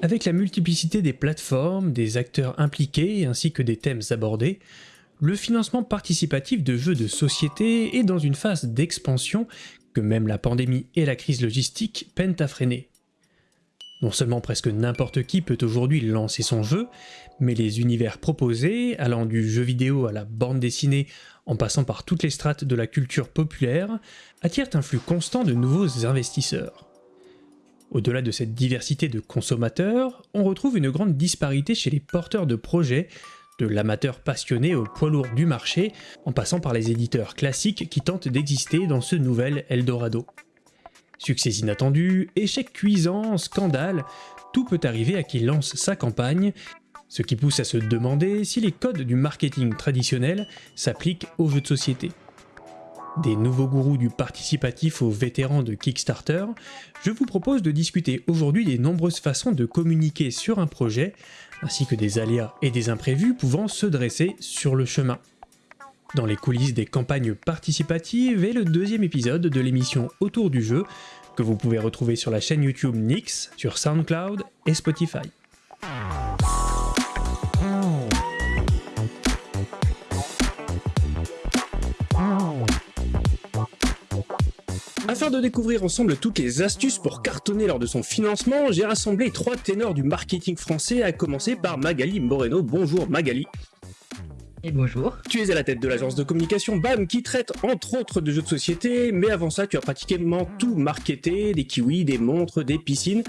Avec la multiplicité des plateformes, des acteurs impliqués ainsi que des thèmes abordés, le financement participatif de jeux de société est dans une phase d'expansion que même la pandémie et la crise logistique peinent à freiner. Non seulement presque n'importe qui peut aujourd'hui lancer son jeu, mais les univers proposés, allant du jeu vidéo à la bande dessinée en passant par toutes les strates de la culture populaire, attirent un flux constant de nouveaux investisseurs. Au-delà de cette diversité de consommateurs, on retrouve une grande disparité chez les porteurs de projets, de l'amateur passionné au poids lourd du marché, en passant par les éditeurs classiques qui tentent d'exister dans ce nouvel Eldorado. Succès inattendu, échec cuisant, scandale, tout peut arriver à qui lance sa campagne, ce qui pousse à se demander si les codes du marketing traditionnel s'appliquent aux jeux de société. Des nouveaux gourous du participatif aux vétérans de Kickstarter, je vous propose de discuter aujourd'hui des nombreuses façons de communiquer sur un projet, ainsi que des aléas et des imprévus pouvant se dresser sur le chemin. Dans les coulisses des campagnes participatives est le deuxième épisode de l'émission Autour du jeu, que vous pouvez retrouver sur la chaîne YouTube Nix, sur SoundCloud et Spotify. Afin de découvrir ensemble toutes les astuces pour cartonner lors de son financement, j'ai rassemblé trois ténors du marketing français, à commencer par Magali Moreno. Bonjour Magali. Et bonjour. Tu es à la tête de l'agence de communication BAM qui traite entre autres de jeux de société, mais avant ça tu as pratiquement tout marketé, des kiwis, des montres, des piscines,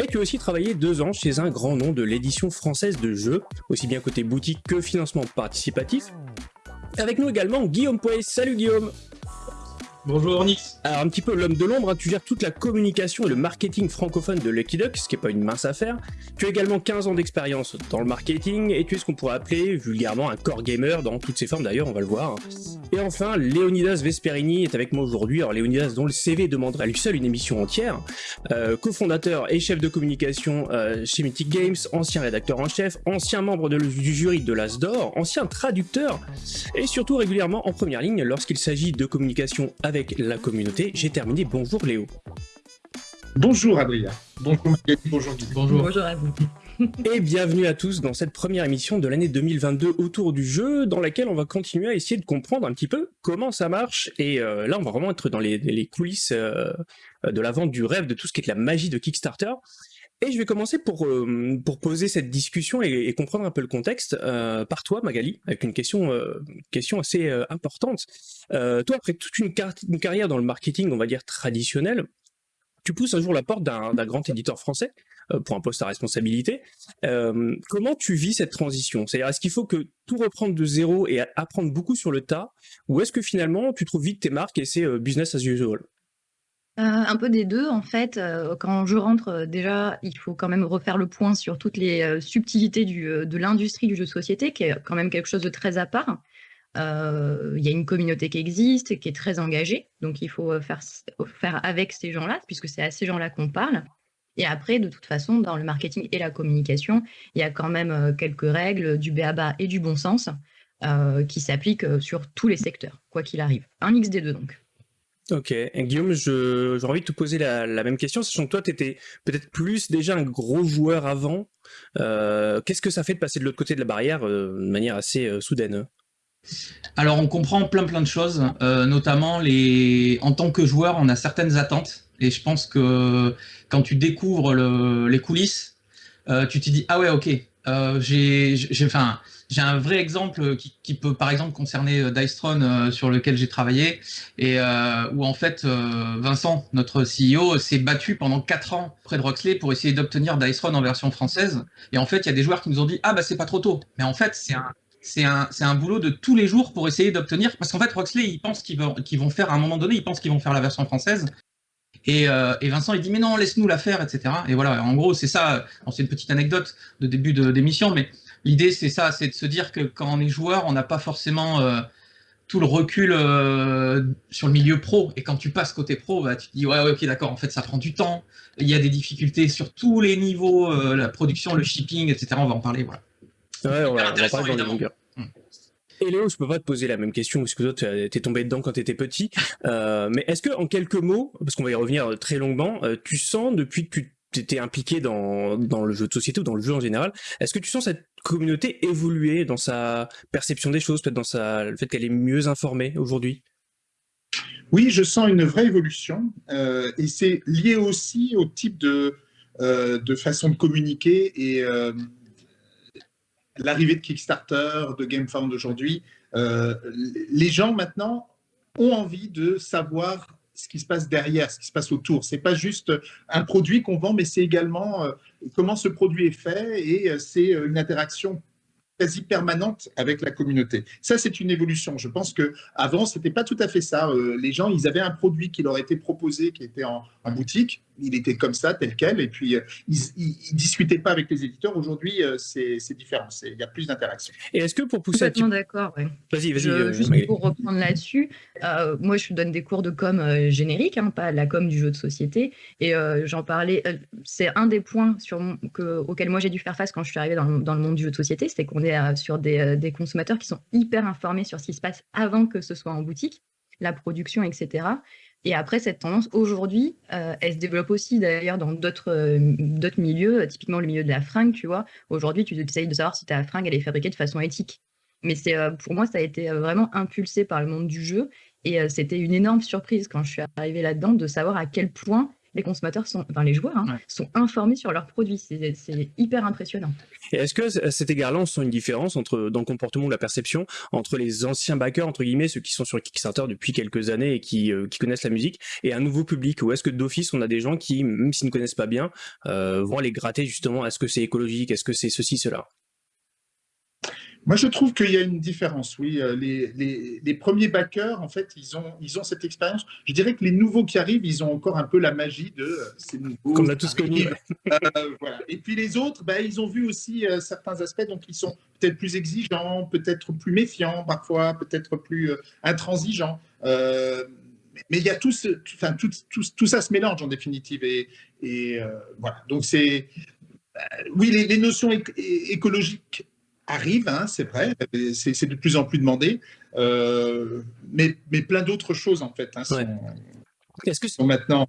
et tu as aussi travaillé deux ans chez un grand nom de l'édition française de jeux, aussi bien côté boutique que financement participatif. Avec nous également Guillaume Poix. Salut Guillaume Bonjour Nix. Alors un petit peu l'homme de l'ombre, hein, tu gères toute la communication et le marketing francophone de Lucky Duck, ce qui n'est pas une mince affaire. Tu as également 15 ans d'expérience dans le marketing et tu es ce qu'on pourrait appeler vulgairement un core gamer dans toutes ses formes d'ailleurs, on va le voir. Et enfin, Leonidas Vesperini est avec moi aujourd'hui. Alors Leonidas dont le CV demanderait à lui seul une émission entière, euh, cofondateur et chef de communication euh, chez Mythic Games, ancien rédacteur en chef, ancien membre du jury de l'Asdor, ancien traducteur et surtout régulièrement en première ligne lorsqu'il s'agit de communication avec avec la communauté. J'ai terminé. Bonjour Léo. Bonjour Adrien. Bonjour Magali. Bonjour Bonjour. Bonjour à vous. Et bienvenue à tous dans cette première émission de l'année 2022 autour du jeu, dans laquelle on va continuer à essayer de comprendre un petit peu comment ça marche. Et euh, là, on va vraiment être dans les, coulisses euh, de la vente du rêve, de tout ce qui est la magie de Kickstarter. Et je vais commencer pour, euh, poser cette discussion et, comprendre un peu le contexte euh, par toi, Magali, avec une question, euh, assez importante. toi, après toute une, une, carrière dans le marketing, on va dire traditionnel, tu pousses un jour la porte d'un grand éditeur français pour un poste à responsabilité. comment tu vis cette transition? C'est-à-dire, est-ce qu'il faut que tout reprendre de zéro et apprendre beaucoup sur le tas, ou est-ce que finalement tu trouves vite tes marques et c'est business as usual? Euh, un peu des deux, en fait. Euh, quand je rentre, euh, déjà, il faut quand même refaire le point sur toutes les subtilités de l'industrie du jeu de société, qui est quand même quelque chose de très à part. Il y a une communauté qui existe, qui est très engagée, donc il faut faire, faire avec ces gens-là, puisque c'est à ces gens-là qu'on parle. Et après, de toute façon, dans le marketing et la communication, il y a quand même quelques règles du BABA et du bon sens qui s'appliquent sur tous les secteurs, quoi qu'il arrive. Un mix des deux, donc. Ok, et Guillaume, j'ai envie de te poser la, même question, sachant que toi, tu étais peut-être plus déjà un gros joueur avant. Euh, qu'est-ce que ça fait de passer de l'autre côté de la barrière euh, de manière assez euh, soudaine? Alors, on comprend plein plein de choses, notamment les... en tant que joueur, on a certaines attentes, et je pense que quand tu découvres les coulisses, tu te dis « Ah ouais, ok, j'ai... Enfin, j'ai un vrai exemple qui, peut par exemple concerner euh, Dicetron euh, sur lequel j'ai travaillé et euh, où en fait Vincent, notre CEO, s'est battu pendant 4 ans près de Roxley pour essayer d'obtenir Dicetron en version française. Et en fait, il y a des joueurs qui nous ont dit ah bah c'est pas trop tôt. Mais en fait, c'est un c'est un, un, boulot de tous les jours pour essayer d'obtenir, parce qu'en fait, Roxley, ils pensent qu'ils vont, qu'ils vont faire, à un moment donné, ils pensent qu'ils vont faire la version française, et, et, Vincent, il dit, mais non, laisse-nous la faire, etc. Et voilà, en gros, c'est ça, c'est une petite anecdote de début d'émission, mais l'idée, c'est ça, c'est de se dire que quand on est joueur, on n'a pas forcément euh, tout le recul euh, sur le milieu pro. Et quand tu passes côté pro, bah, tu te dis, ouais, ok, d'accord, en fait, ça prend du temps. Il y a des difficultés sur tous les niveaux, euh, la production, le shipping, etc. On va en parler, voilà. Ouais, on va, hmm. Et Léo, je peux pas te poser la même question parce que toi, tu es tombé dedans quand tu étais petit. mais est-ce que, en quelques mots, parce qu'on va y revenir très longuement, tu sens depuis que tu tu étais impliqué dans, dans le jeu de société ou dans le jeu en général. Est-ce que tu sens cette communauté évoluer dans sa perception des choses, peut-être dans sa, le fait qu'elle est mieux informée aujourd'hui? Oui, je sens une vraie évolution euh, et c'est lié aussi au type de, euh, de façon de communiquer et euh, l'arrivée de Kickstarter, de GameFound aujourd'hui. les gens maintenant ont envie de savoir ce qui se passe derrière, ce qui se passe autour. C'est pas juste un produit qu'on vend, mais c'est également euh, comment ce produit est fait et euh, c'est euh, une interaction quasi permanente avec la communauté. Ça, c'est une évolution. Je pense que avant, c'était pas tout à fait ça. les gens, ils avaient un produit qui leur était proposé, qui était en boutique il était comme ça, tel quel, et puis euh, il ne discutait pas avec les éditeurs. Aujourd'hui, euh, c'est différent, il y a plus d'interaction. Et est-ce que pour pousser... Complètement d'accord, Vas-y, vas-y. Euh, juste pour reprendre là-dessus, moi je donne des cours de com générique, hein, pas la com du jeu de société, et j'en parlais, c'est un des points sur, que, auxquels moi j'ai dû faire face quand je suis arrivée dans, le monde du jeu de société, c'était qu'on est sur des, des consommateurs qui sont hyper informés sur ce qui se passe avant que ce soit en boutique, la production, etc. Et après, cette tendance, aujourd'hui, euh, elle se développe aussi d'ailleurs dans d'autres euh, milieux, euh, typiquement le milieu de la fringue, tu vois. Aujourd'hui, tu essayes de savoir si ta fringue, elle est fabriquée de façon éthique. Mais c'est pour moi, ça a été vraiment impulsé par le monde du jeu. Et c'était une énorme surprise quand je suis arrivée là-dedans de savoir à quel point les consommateurs sont, enfin les joueurs, hein, sont informés sur leurs produits. C'est hyper impressionnant. Et est-ce que à cet égard-là, on sent une différence entre, dans le comportement ou la perception entre les anciens backers, entre guillemets, ceux qui sont sur Kickstarter depuis quelques années et qui, euh, qui connaissent la musique, et un nouveau public? Ou est-ce que d'office, on a des gens qui, même s'ils ne connaissent pas bien, euh, vont aller gratter justement, est-ce que c'est écologique, est-ce que c'est ceci, cela? Moi, je trouve qu'il y a une différence, oui. Euh, les, premiers backers, en fait, ils ont, ils ont cette expérience. Je dirais que les nouveaux qui arrivent, ils ont encore un peu la magie de euh, ces nouveaux. Comme on a tous connu. Euh, voilà. Et puis les autres, ben, ils ont vu aussi certains aspects, donc ils sont peut-être plus exigeants, peut-être plus méfiants parfois, peut-être plus intransigeants. mais il y a tout, ce, enfin, tout, tout, tout, ça se mélange en définitive. Et, et voilà. Donc c'est. oui, les, les notions écologiques arrive, hein, c'est vrai, c'est de plus en plus demandé, euh, mais, mais, plein d'autres choses en fait hein, sont, Est-ce que sont maintenant.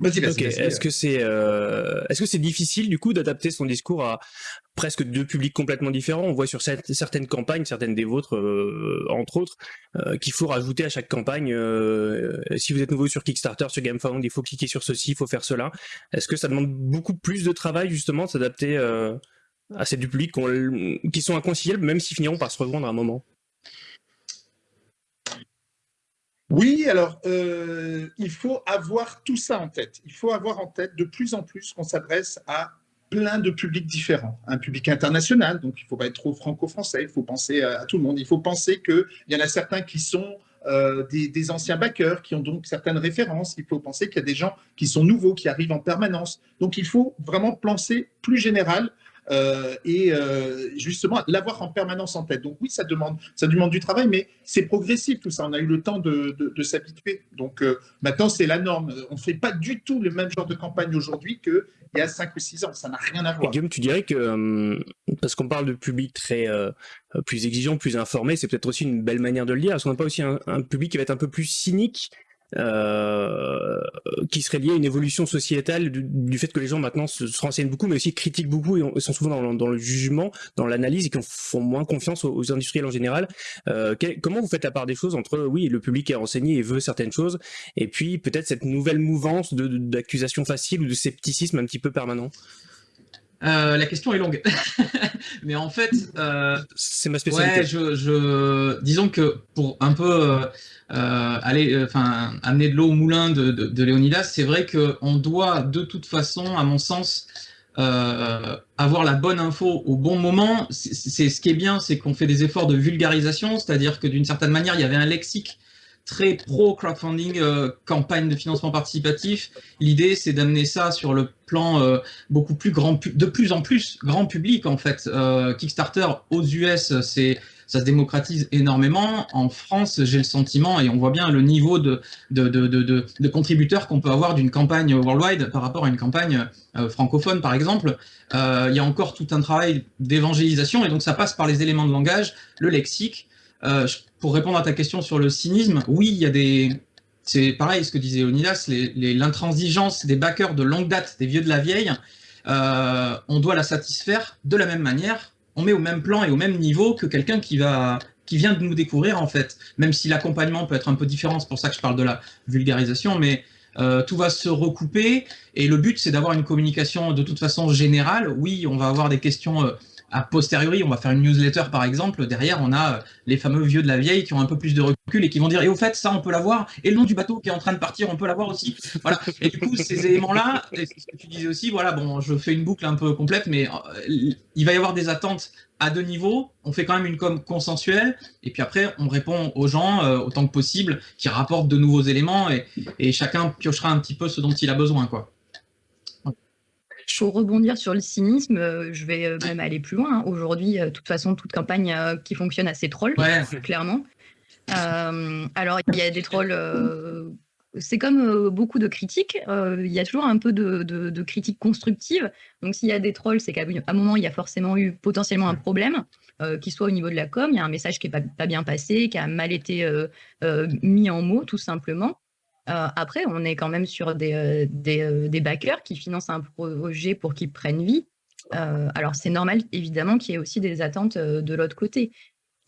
Vas-y, vas-y. Est-ce que c'est euh, est-ce que c'est difficile du coup d'adapter son discours à presque deux publics complètement différents? On voit sur certaines campagnes, certaines des vôtres euh, entre autres, qu'il faut rajouter à chaque campagne. si vous êtes nouveau sur Kickstarter, sur GameFound, il faut cliquer sur ceci, il faut faire cela. Est-ce que ça demande beaucoup plus de travail justement de s'adapter à ces du public qui sont inconciliables, même s'ils finiront par se revendre à un moment Oui, alors euh, il faut avoir tout ça en tête. Il faut avoir en tête de plus en plus qu'on s'adresse à plein de publics différents. Un public international, donc il ne faut pas être trop franco-français, il faut penser à, tout le monde. Il faut penser qu'il y en a certains qui sont euh, des, des, anciens backers, qui ont donc certaines références. Il faut penser qu'il y a des gens qui sont nouveaux, qui arrivent en permanence. Donc il faut vraiment penser plus général euh, et euh, justement l'avoir en permanence en tête. Donc oui, ça demande, ça demande du travail, mais c'est progressif tout ça. On a eu le temps de, de, s'habituer. Donc euh, maintenant, c'est la norme. On ne fait pas du tout le même genre de campagne aujourd'hui qu'il y a 5 ou 6 ans. Ça n'a rien à voir. Guillaume, tu dirais que, parce qu'on parle de public très plus exigeant, plus informé, c'est peut-être aussi une belle manière de le dire. Est-ce qu'on n'a pas aussi un, un public qui va être un peu plus cynique euh, qui serait lié à une évolution sociétale du, fait que les gens maintenant se, renseignent beaucoup, mais aussi critiquent beaucoup et, sont souvent dans, le jugement, dans l'analyse et qui font moins confiance aux, industriels en général. Euh, comment vous faites la part des choses entre oui, le public est renseigné et veut certaines choses, et puis peut-être cette nouvelle mouvance d'accusation facile ou de scepticisme un petit peu permanent? Euh, la question est longue, mais en fait, euh, c'est ma spécialité. Ouais, je, je, disons que pour un peu euh, aller, enfin, amener de l'eau au moulin de, de, de Léonidas, c'est vrai qu'on doit de toute façon, à mon sens, avoir la bonne info au bon moment. C'est ce qui est bien, c'est qu'on fait des efforts de vulgarisation, c'est-à-dire que d'une certaine manière, il y avait un lexique très pro crowdfunding, euh, campagne de financement participatif. L'idée, c'est d'amener ça sur le plan euh, beaucoup plus grand, de plus en plus grand public en fait. Euh, Kickstarter aux US, c'est ça se démocratise énormément. En France, j'ai le sentiment, et on voit bien le niveau de, de, de, de, de contributeurs qu'on peut avoir d'une campagne worldwide par rapport à une campagne francophone, par exemple. il y a encore tout un travail d'évangélisation, et donc ça passe par les éléments de langage, le lexique, pour répondre à ta question sur le cynisme, oui, il y a des, c'est pareil, ce que disait Onidas, l'intransigeance des backers de longue date, des vieux de la vieille, euh, on doit la satisfaire de la même manière. On met au même plan et au même niveau que quelqu'un qui qui vient de nous découvrir en fait, même si l'accompagnement peut être un peu différent, c'est pour ça que je parle de la vulgarisation, mais euh, tout va se recouper et le but c'est d'avoir une communication de toute façon générale. Oui, on va avoir des questions euh, a posteriori, on va faire une newsletter par exemple, derrière on a euh, les fameux vieux de la vieille qui ont un peu plus de recul et qui vont dire et au fait ça on peut l'avoir et le nom du bateau qui est en train de partir on peut l'avoir aussi. Voilà. Et du coup ces éléments là, ce que tu disais aussi, voilà bon je fais une boucle un peu complète mais euh, il va y avoir des attentes à deux niveaux, on fait quand même une com consensuelle, et puis après, on répond aux gens euh, autant que possible, qui rapportent de nouveaux éléments, et, et, chacun piochera un petit peu ce dont il a besoin. quoi pour rebondir sur le cynisme, euh, je vais euh, même aller plus loin. Hein. Aujourd'hui, euh, de toute façon, toute campagne qui fonctionne assez troll, clairement. alors, il y a des trolls. c'est comme beaucoup de critiques. Il y a toujours un peu de, de, critiques constructives. Donc, s'il y a des trolls, c'est qu'à un moment, il y a forcément eu potentiellement un problème, qui soit au niveau de la com, il y a un message qui n'est pas, pas, bien passé, qui a mal été mis en mots, tout simplement. Euh, après, on est quand même sur des, euh, euh, des, backers qui financent un projet pour qu'il prenne vie. alors, c'est normal, évidemment, qu'il y ait aussi des attentes de l'autre côté.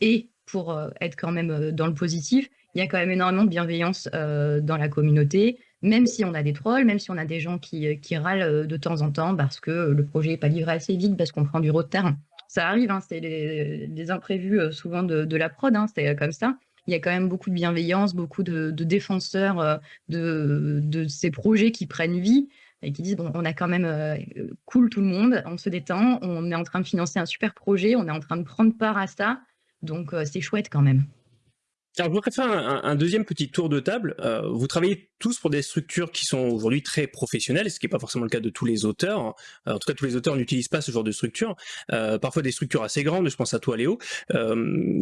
Et pour être quand même dans le positif, il y a quand même énormément de bienveillance dans la communauté, même si on a des trolls, même si on a des gens qui, râlent de temps en temps parce que le projet n'est pas livré assez vite, parce qu'on prend du retard. Ça arrive, hein, c'est les, imprévus souvent de, la prod, hein, c'est comme ça il y a quand même beaucoup de bienveillance, beaucoup de, défenseurs euh, de, ces projets qui prennent vie et qui disent bon, on a quand même euh, cool tout le monde, on se détend, on est en train de financer un super projet, on est en train de prendre part à ça, donc euh, c'est chouette quand même. Alors, je voudrais faire un, deuxième petit tour de table. Euh, vous travaillez tous pour des structures qui sont aujourd'hui très professionnelles, ce qui n'est pas forcément le cas de tous les auteurs. Euh, en tout cas, tous les auteurs n'utilisent pas ce genre de structure. Euh, parfois des structures assez grandes, je pense à toi Léo.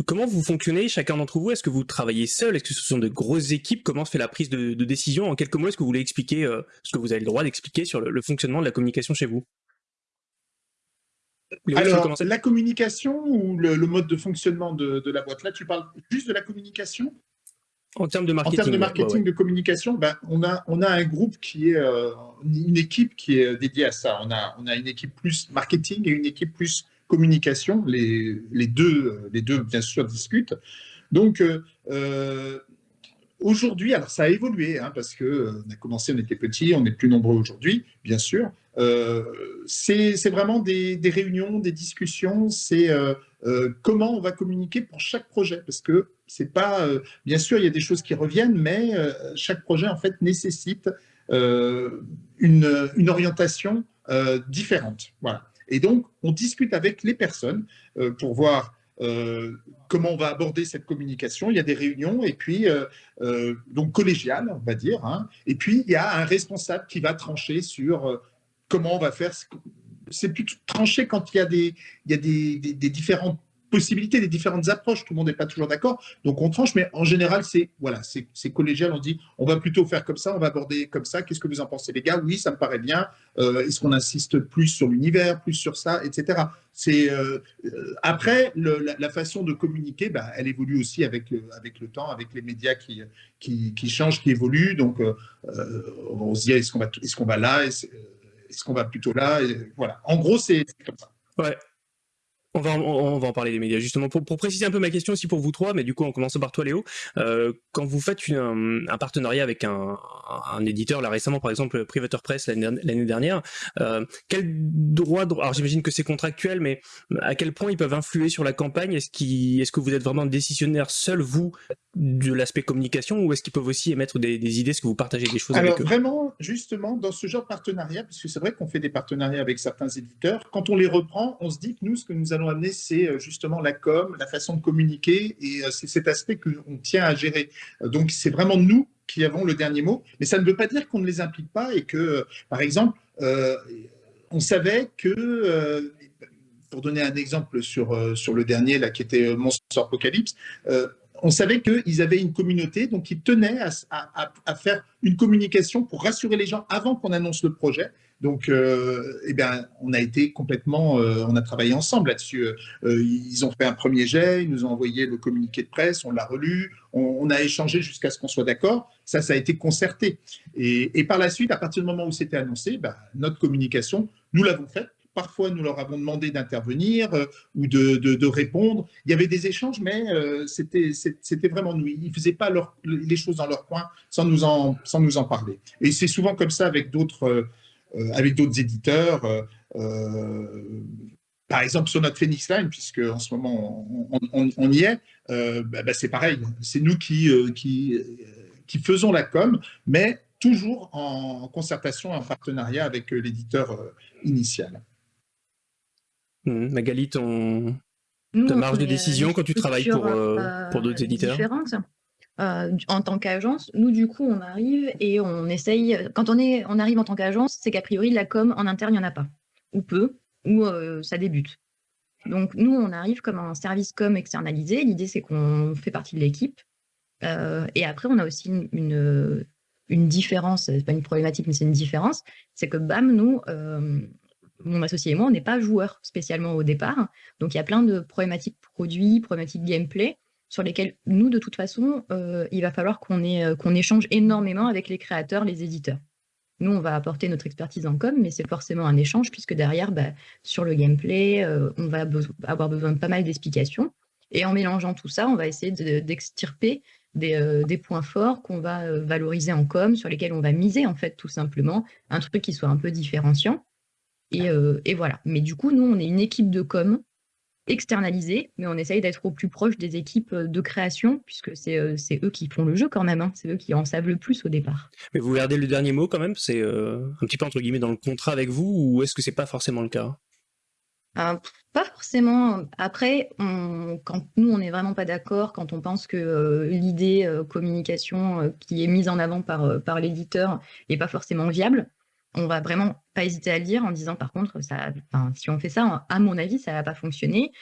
comment vous fonctionnez, chacun d'entre vous? Est-ce que vous travaillez seul? Est-ce que ce sont de grosses équipes? Comment se fait la prise de, décision? En quelques mots, est-ce que vous voulez expliquer ce que vous avez le droit d'expliquer sur le fonctionnement de la communication chez vous? Alors, la communication ou le, mode de fonctionnement de, la boîte, là, tu parles juste de la communication? En termes de marketing. En termes de marketing, de communication, ben, on, a, on a un groupe qui est, euh, une équipe qui est dédiée à ça. On a, on a une équipe plus marketing et une équipe plus communication. Les, les, deux, les deux, bien sûr, discutent. Donc, euh, Aujourd'hui, alors ça a évolué, hein, parce qu'on euh, a commencé, on était petit, on est plus nombreux aujourd'hui, bien sûr. Euh, c'est vraiment des, réunions, des discussions, c'est euh, comment on va communiquer pour chaque projet, parce que c'est pas, bien sûr, il y a des choses qui reviennent, mais chaque projet en fait nécessite une, une, orientation différente. Voilà. Et donc, on discute avec les personnes pour voir euh, comment on va aborder cette communication. Il y a des réunions et puis euh, euh, donc collégiales, on va dire. Hein. et puis il y a un responsable qui va trancher sur comment on va faire. C'est plutôt trancher quand il y a des, il y a des, des différentes possibilités, des différentes approches. Tout le monde n'est pas toujours d'accord, donc on tranche, mais en général, c'est voilà, c'est collégial. On dit, on va plutôt faire comme ça, on va aborder comme ça. Qu'est-ce que vous en pensez, les gars? Oui, ça me paraît bien. Euh, est-ce qu'on insiste plus sur l'univers, plus sur ça, etc. C'est euh, euh, après la, façon de communiquer, bah, elle évolue aussi avec le, avec le temps, avec les médias qui, qui, changent, qui évoluent. Donc, on se dit, est-ce qu'on va, est-ce va là? Est-ce qu'on va plutôt là? Voilà. En gros, c'est comme ça. Ouais. On va, on, va en parler des médias. Justement pour, préciser un peu ma question aussi pour vous trois, mais du coup en commençant par toi Léo, euh, quand vous faites un, partenariat avec un, éditeur, là récemment par exemple Privateur Press l'année dernière, euh, quel droit, alors j'imagine que c'est contractuel, mais à quel point ils peuvent influer sur la campagne? Est-ce est -ce que vous êtes vraiment décisionnaire seul vous de l'aspect communication ou est-ce qu'ils peuvent aussi émettre des, idées, est-ce que vous partagez des choses Alors avec eux? vraiment, justement, dans ce genre de partenariat, puisque c'est vrai qu'on fait des partenariats avec certains éditeurs, quand on les reprend, on se dit que nous, ce que nous allons c'est euh, justement la com, la façon de communiquer, et euh, c'est cet aspect qu'on tient à gérer. Euh, donc c'est vraiment nous qui avons le dernier mot, mais ça ne veut pas dire qu'on ne les implique pas et que, par exemple, on savait que pour donner un exemple sur, sur le dernier, là, qui était Monster Apocalypse, on savait qu'ils avaient une communauté, donc ils tenaient à, faire une communication pour rassurer les gens avant qu'on annonce le projet. Donc, euh, eh bien, on a été complètement, euh, on a travaillé ensemble là-dessus. Euh, ils ont fait un premier jet, ils nous ont envoyé le communiqué de presse, on l'a relu, on, a échangé jusqu'à ce qu'on soit d'accord. ça, ça a été concerté. Et, par la suite, à partir du moment où c'était annoncé, bah, notre communication, nous l'avons faite. Parfois, nous leur avons demandé d'intervenir ou de, répondre. Il y avait des échanges, mais c'était vraiment nous. Ils ne faisaient pas les choses dans leur coin sans nous en, sans nous en parler. Et c'est souvent comme ça avec d'autres avec d'autres éditeurs. par exemple, sur notre Phoenix Line, puisque en ce moment on, y est, bah, bah, c'est pareil. C'est nous qui, qui, qui faisons la com, mais toujours en concertation, en partenariat avec l'éditeur initial. Mmh. Magali, ton, ta marge de décision quand tu travailles pour, euh, euh, pour d'autres éditeurs? différentes. Euh, en tant qu'agence, nous du coup on arrive et on essaye, quand on, est, on arrive en tant qu'agence, c'est qu'a priori la com en interne il n'y en a pas, ou peu, ou ça débute. Donc nous on arrive comme un service com externalisé, l'idée c'est qu'on fait partie de l'équipe, et après on a aussi une, une, une différence, c'est pas une problématique mais c'est une différence, c'est que BAM nous, mon associé et moi, on n'est pas joueurs spécialement au départ. Donc, il y a plein de problématiques produits, problématiques gameplay, sur lesquelles nous, de toute façon, euh, il va falloir qu'on euh, qu'on échange énormément avec les créateurs, les éditeurs. Nous, on va apporter notre expertise en com, mais c'est forcément un échange, puisque derrière, bah, sur le gameplay, euh, on va avoir besoin de pas mal d'explications. Et en mélangeant tout ça, on va essayer d'extirper des, des, points forts qu'on va valoriser en com, sur lesquels on va miser, en fait, tout simplement. Un truc qui soit un peu différenciant. Euh, et, voilà. Mais du coup, nous, on est une équipe de com externalisée, mais on essaye d'être au plus proche des équipes euh, de création, puisque euh, c'est eux qui font le jeu quand même, hein. c'est eux qui en savent le plus au départ. Mais vous gardez le dernier mot quand même C'est un petit peu entre guillemets dans le contrat avec vous, ou est-ce que c'est pas forcément le cas? Pas forcément. Après, quand nous, on n'est vraiment pas d'accord, quand on pense que l'idée communication qui est mise en avant par, par l'éditeur n'est pas forcément viable, on va vraiment pas hésiter à le dire en disant par contre, ça, si on fait ça, à mon avis, ça va pas fonctionner.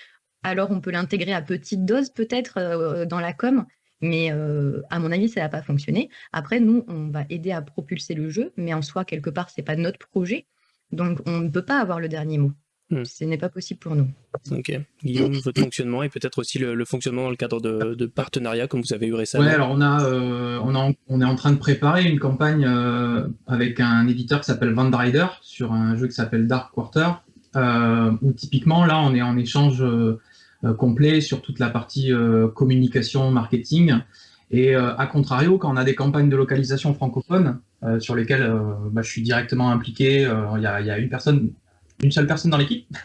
Alors on peut l'intégrer à petite dose peut-être euh, dans la com, mais euh, à mon avis, ça va pas fonctionner. Après, nous, on va aider à propulser le jeu, mais en soi, quelque part, c'est pas notre projet. Donc on ne peut pas avoir le dernier mot. Hmm. Ce n'est pas possible pour nous. Ok. Guillaume, votre fonctionnement et peut-être aussi le, fonctionnement dans le cadre de, partenariats comme vous avez eu récemment. Oui, alors on, a, euh, on, on, est en train de préparer une campagne euh, avec un éditeur qui s'appelle Vandrider sur un jeu qui s'appelle Dark Quarter, euh, où typiquement là on est en échange complet sur toute la partie communication, marketing. Et à contrario, quand on a des campagnes de localisation francophone, sur lesquelles bah, je suis directement impliqué, il y, y, a une personne une seule personne dans l'équipe.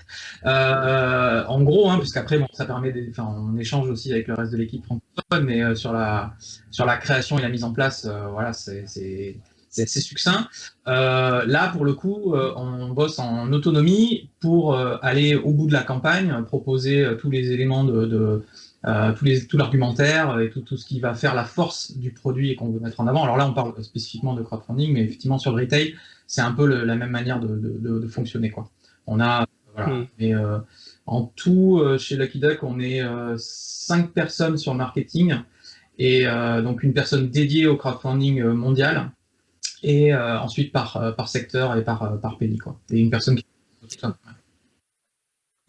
Euh, en gros, hein, puisqu'après, bon, ça permet, on échange aussi avec le reste de l'équipe francophone, mais euh, sur la sur la création et la mise en place, euh, voilà, c'est assez succinct. là, pour le coup, on bosse en autonomie pour aller au bout de la campagne, proposer tous les éléments de, de tous les, tout l'argumentaire et tout, tout, ce qui va faire la force du produit et qu'on veut mettre en avant. Alors là, on parle spécifiquement de crowdfunding, mais effectivement, sur le retail, c'est un peu la même manière de, de, de fonctionner. Quoi. On a, voilà. Hmm. Euh, en tout, euh, chez Lucky Duck, on est euh, cinq personnes sur le marketing et donc une personne dédiée au crowdfunding mondial et ensuite par, par secteur et par, par pays. Quoi. Et une personne qui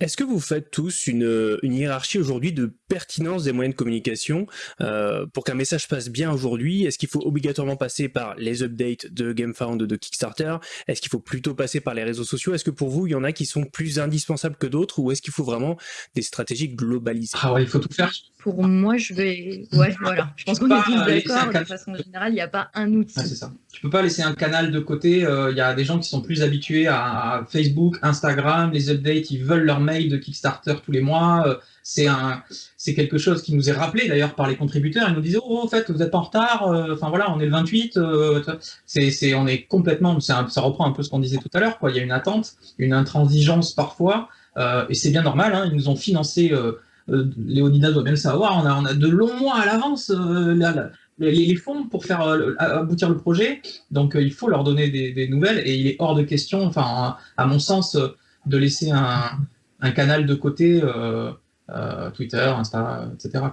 est-ce que vous faites tous une, hiérarchie aujourd'hui de pertinence des moyens de communication euh, pour qu'un message passe bien aujourd'hui? Est-ce qu'il faut obligatoirement passer par les updates de GameFound de Kickstarter? Est-ce qu'il faut plutôt passer par les réseaux sociaux? Est-ce que pour vous, il y en a qui sont plus indispensables que d'autres ou est-ce qu'il faut vraiment des stratégies globalisées? Ah ouais, il faut tout faire. Pour moi, je vais... Ouais, voilà. Je pense qu'on est tous d'accord. De façon générale, il n'y a pas un outil. Ah, c'est ça. Tu peux pas laisser un canal de côté. Euh, il y a des gens qui sont plus habitués à, Facebook, Instagram, les updates, ils veulent leur de Kickstarter tous les mois. Euh, c'est un, c'est quelque chose qui nous est rappelé d'ailleurs par les contributeurs. Ils nous disaient oh en fait vous êtes en retard. Euh, enfin voilà, on est le 28. Euh, c'est, c'est, on est complètement. ça reprend un peu ce qu'on disait tout à l'heure. Quoi, il y a une attente, une intransigeance parfois, et c'est bien normal. Hein, ils nous ont financé. Léonidas doit bien le savoir. On a, on a de longs mois à l'avance les, fonds pour faire aboutir le projet. Donc il faut leur donner des, des, nouvelles et il est hors de question, enfin à mon sens, de laisser un, un canal de côté, euh, euh, Twitter, Insta, etc.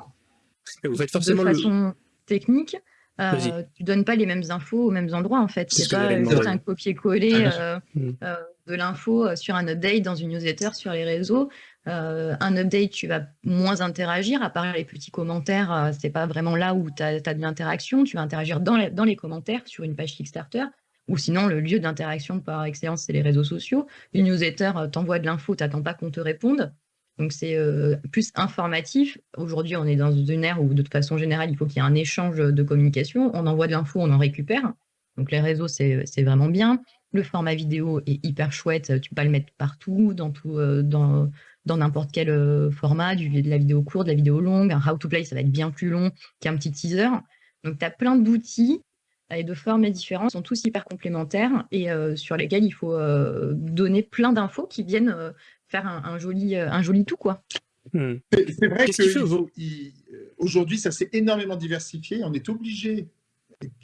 Vous faites forcément de façon technique, euh, tu donnes pas les mêmes infos aux mêmes endroits en fait. C'est pas juste un copier-coller ah, mm. de l'info sur un update dans une newsletter sur les réseaux. un update, tu vas moins interagir, à part les petits commentaires, c'est pas vraiment là où tu as, de l'interaction. Tu vas interagir dans les, dans les commentaires sur une page Kickstarter ou sinon le lieu d'interaction par excellence, c'est les réseaux sociaux. Une newsletter, t'envoie de l'info, t'attends pas qu'on te réponde. Donc c'est euh, plus informatif. Aujourd'hui, on est dans une ère où de toute façon générale, il faut qu'il y ait un échange de communication. On envoie de l'info, on en récupère. Donc les réseaux, c'est vraiment bien. Le format vidéo est hyper chouette. Tu peux pas le mettre partout, dans tout, euh, dans dans n'importe quel euh, format, du, de la vidéo courte, de la vidéo longue. Un how to play, ça va être bien plus long qu'un petit teaser. Donc tu as plein d'outils et de formes différentes, sont tous hyper complémentaires et sur lesquels il faut donner plein d'infos qui viennent faire un, joli, euh, un joli tout, quoi. Hmm. C'est vrai qu'aujourd'hui, ça s'est énormément diversifié. On est obligé,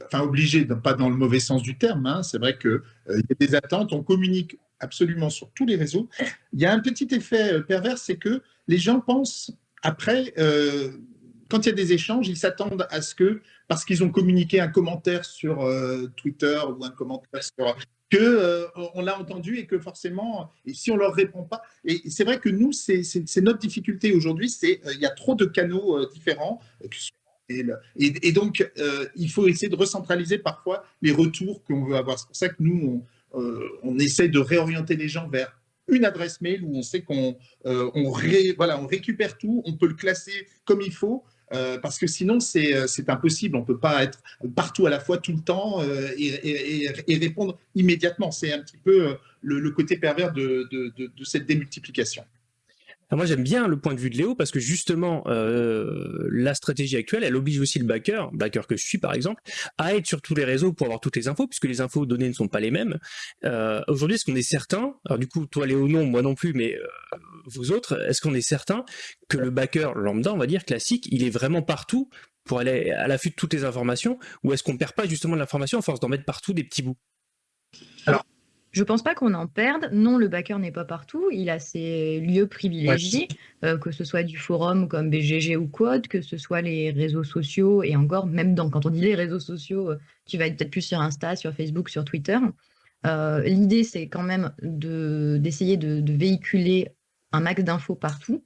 enfin obligé, pas dans le mauvais sens du terme, hein. c'est vrai qu'il euh, il y a des attentes, on communique absolument sur tous les réseaux. Il y a un petit effet euh, pervers, c'est que les gens pensent, après, quand il y a des échanges, ils s'attendent à ce que, parce qu'ils ont communiqué un commentaire sur Twitter ou un commentaire sur que euh, on l'a entendu et que forcément, si on leur répond pas, et c'est vrai que nous, c'est notre difficulté aujourd'hui, c'est euh, il y a trop de canaux euh, différents. Et, donc, il faut essayer de recentraliser parfois les retours qu'on veut avoir. C'est pour ça que nous, on, on, essaie de réorienter les gens vers une adresse mail où on sait qu'on on, voilà, on récupère tout, on peut le classer comme il faut, euh, parce que sinon, euh, c'est impossible. On ne peut pas être partout à la fois tout le temps euh, et, répondre immédiatement. C'est un petit peu le, côté pervers de, cette démultiplication. Moi, j'aime bien le point de vue de Léo parce que justement, la stratégie actuelle, elle oblige aussi le backer, backer que je suis par exemple, à être sur tous les réseaux pour avoir toutes les infos, puisque les infos données ne sont pas les mêmes. Aujourd'hui, est-ce qu'on est certain, alors du coup, toi Léo non, moi non plus, mais vous autres, est-ce qu'on est certain que le backer lambda, on va dire classique, il est vraiment partout pour aller à l'affût de toutes les informations, ou est-ce qu'on perd pas justement de l'information à force d'en mettre partout des petits bouts? Alors, je pense pas qu'on en perde. Non, le backer n'est pas partout. Il a ses lieux privilégiés, euh, que ce soit du forum comme BGG ou Quad, que ce soit les réseaux sociaux, et encore, même dans, quand on dit les réseaux sociaux, euh, tu vas être peut-être plus sur Insta, sur Facebook, sur Twitter. Euh, l'idée, c'est quand même d'essayer de, de, véhiculer un max d'infos partout.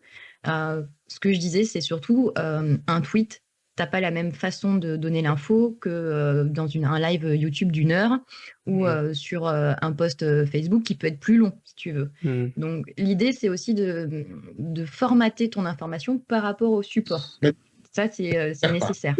Euh, ce que je disais, c'est surtout un tweet. T'as pas la même façon de donner l'info que euh, dans une, un live YouTube d'une heure ou mmh. sur un post Facebook qui peut être plus long, si tu veux. Mmh. Donc, l'idée, c'est aussi de, de, formater ton information par rapport au support. Ça, c'est nécessaire.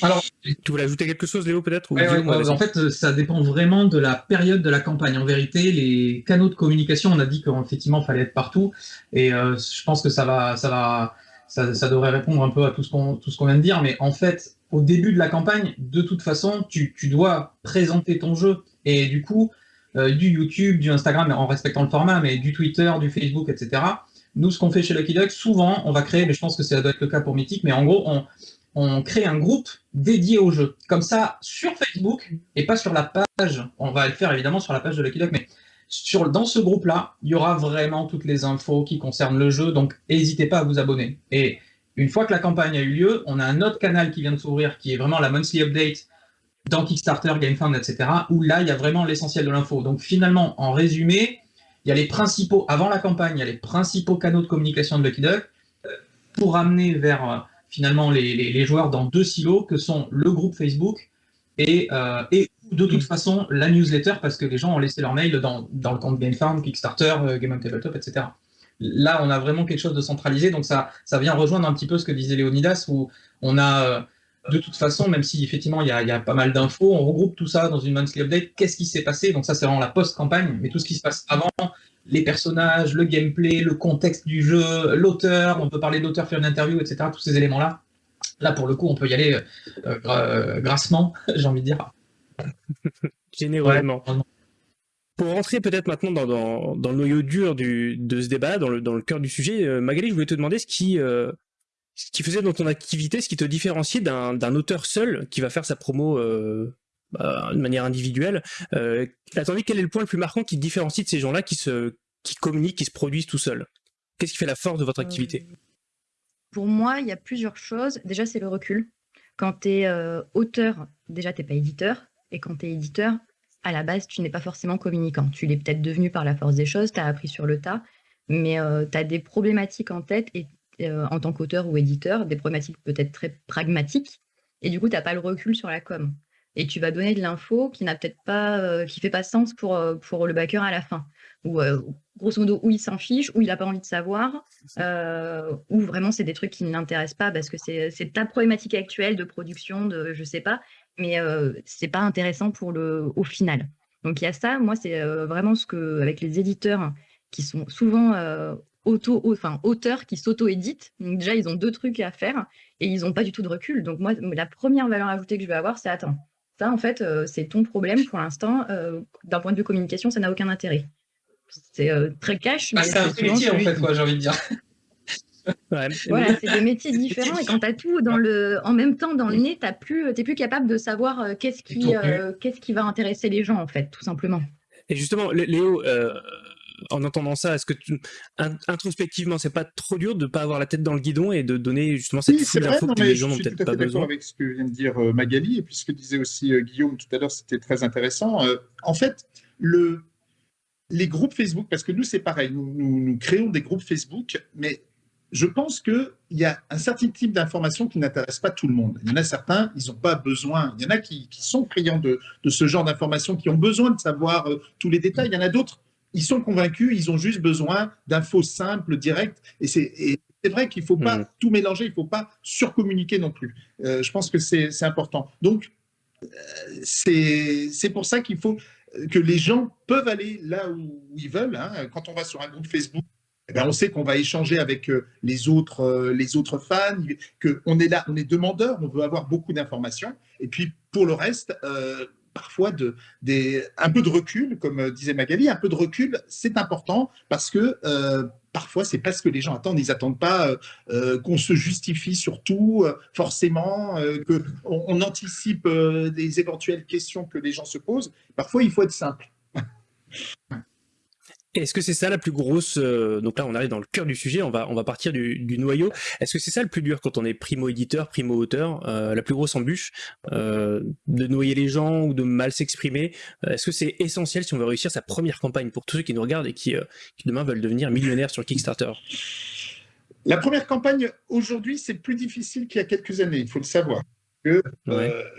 Alors, tu voulais ajouter quelque chose, Léo, peut-être En fait, ça dépend vraiment de la période de la campagne. En vérité, les canaux de communication, on a dit qu'effectivement, il fallait être partout. Et euh, je pense que ça va, ça va, ça, devrait répondre un peu à tout ce qu'on vient de dire. Mais en fait, au début de la campagne, de toute façon, tu, tu dois présenter ton jeu. Et du coup, euh, du YouTube, du Instagram, en respectant le format, mais du Twitter, du Facebook, etc. Nous, ce qu'on fait chez Lucky Duck, souvent, on va créer, mais je pense que ça doit être le cas pour Mythic, mais en gros, on, on crée un groupe dédié au jeu. Comme ça, sur Facebook, et pas sur la page, on va le faire évidemment sur la page de Lucky Duck, mais dans ce groupe-là, il y aura vraiment toutes les infos qui concernent le jeu, donc n'hésitez pas à vous abonner. Et une fois que la campagne a eu lieu, on a un autre canal qui vient de s'ouvrir, qui est vraiment la monthly update dans Kickstarter, GameFound, etc., où là, il y a vraiment l'essentiel de l'info. Donc finalement, en résumé, il y a les principaux, avant la campagne, il y a les principaux canaux de communication de Lucky Duck, euh, pour amener vers euh, finalement les, joueurs dans deux silos que sont le groupe Facebook et, euh, et de toute façon la newsletter parce que les gens ont laissé leur mail dans, dans le compte GameFarm, Kickstarter, euh, Game on Tabletop, etc. Là, on a vraiment quelque chose de centralisé, donc ça, ça vient rejoindre un petit peu ce que disait Léonidas, où on a euh, de toute façon, même si effectivement il y a, y a, pas mal d'infos, on regroupe tout ça dans une monthly update. Qu'est-ce qui s'est passé? Donc ça, c'est vraiment la post-campagne, mais tout ce qui se passe avant, les personnages, le gameplay, le contexte du jeu, l'auteur, on peut parler d'auteur, faire une interview, etc. Tous ces éléments-là. Là, pour le coup, on peut y aller euh, grassement, j'ai envie de dire. Généralement. Pour rentrer peut-être maintenant dans, dans, le noyau dur du, de ce débat, dans le, dans le cœur du sujet, euh, Magali, je voulais te demander ce qui, ce qui faisait dans ton activité, ce qui te différenciait d'un auteur seul qui va faire sa promo bah, de manière individuelle. Euh, attendez, quel est le point le plus marquant qui différencie de ces gens-là qui se qui communiquent, qui se produisent tout seuls? Qu'est-ce qui fait la force de votre activité? Pour moi, il y a plusieurs choses. Déjà, c'est le recul. Quand tu es auteur, déjà, tu n'es pas éditeur. Et quand tu es éditeur, à la base, tu n'es pas forcément communicant. Tu l'es peut-être devenu par la force des choses, tu as appris sur le tas, mais tu as des problématiques en tête et en tant qu'auteur ou éditeur, des problématiques peut-être très pragmatiques, et du coup, tu n'as pas le recul sur la com. Et tu vas donner de l'info qui n'a peut-être pas, qui fait pas sens pour, pour le backer à la fin. Ou grosso modo, où il s'en fiche, où il n'a pas envie de savoir, ou vraiment c'est des trucs qui ne l'intéressent pas parce que c'est ta problématique actuelle de production, de je sais pas, mais c'est pas intéressant pour le, au final. Donc il y a ça, moi c'est vraiment ce que, avec les éditeurs qui sont souvent auto, enfin, auteurs qui s'auto-éditent. déjà, ils ont deux trucs à faire et ils n'ont pas du tout de recul. Donc moi, la première valeur ajoutée que je vais avoir, c'est attends, ça en fait, c'est ton problème pour l'instant. D'un point de vue communication, ça n'a aucun intérêt. C'est très cash. Bah, c'est un métier en fait, j'ai envie de dire. Voilà, c'est des métiers différents et quand tu as tout dans le, en même temps dans le nez, tu plus, es plus capable de savoir euh, qu'est-ce qui, euh, qu'est-ce qui va intéresser les gens en fait, tout simplement. Et justement, Léo, euh, en entendant ça, est-ce que tu, introspectivement, c'est pas trop dur de ne pas avoir la tête dans le guidon et de donner justement cette oui, d'infos que les gens n'ont peut-être pas besoin? avec ce que vient de dire Magali et puis ce que disait aussi Guillaume tout à l'heure, c'était très intéressant. en fait, le, les groupes Facebook, parce que nous c'est pareil, nous, nous créons des groupes Facebook, mais je pense qu'il y a un certain type d'informations qui n'intéressent pas tout le monde. Il y en a certains, ils n'ont pas besoin. Il y en a qui, sont friands de, ce genre d'informations, qui ont besoin de savoir euh, tous les détails. Il y en a d'autres, ils sont convaincus, ils ont juste besoin d'infos simples, directes. Et c'est vrai qu'il ne faut pas mmh. tout mélanger, il ne faut pas surcommuniquer non plus. Euh, je pense que c'est important. Donc, euh, c'est pour ça qu'il faut que les gens peuvent aller là où ils veulent. Hein. Quand on va sur un groupe Facebook, eh ben, on sait qu'on va échanger avec euh, les autres, euh, les autres fans, qu'on est là, on est demandeur, on veut avoir beaucoup d'informations. Et puis, pour le reste, euh, parfois un peu de recul, comme disait Magali, un peu de recul, c'est important parce que parfois, c'est pas ce que les gens attendent. Ils n'attendent pas qu'on se justifie sur tout, forcément, qu'on on anticipe des éventuelles questions que les gens se posent. Parfois, il faut être simple. Est-ce que c'est ça la plus grosse euh, Donc là, on arrive dans le cœur du sujet. On va on va partir du, noyau. Est-ce que c'est ça le plus dur quand on est primo éditeur, primo auteur, euh, la plus grosse embûche euh, de noyer les gens ou de mal s'exprimer? Est-ce que c'est essentiel si on veut réussir sa première campagne pour tous ceux qui nous regardent et qui, qui demain veulent devenir millionnaires sur Kickstarter? La première campagne aujourd'hui, c'est plus difficile qu'il y a quelques années. Il faut le savoir.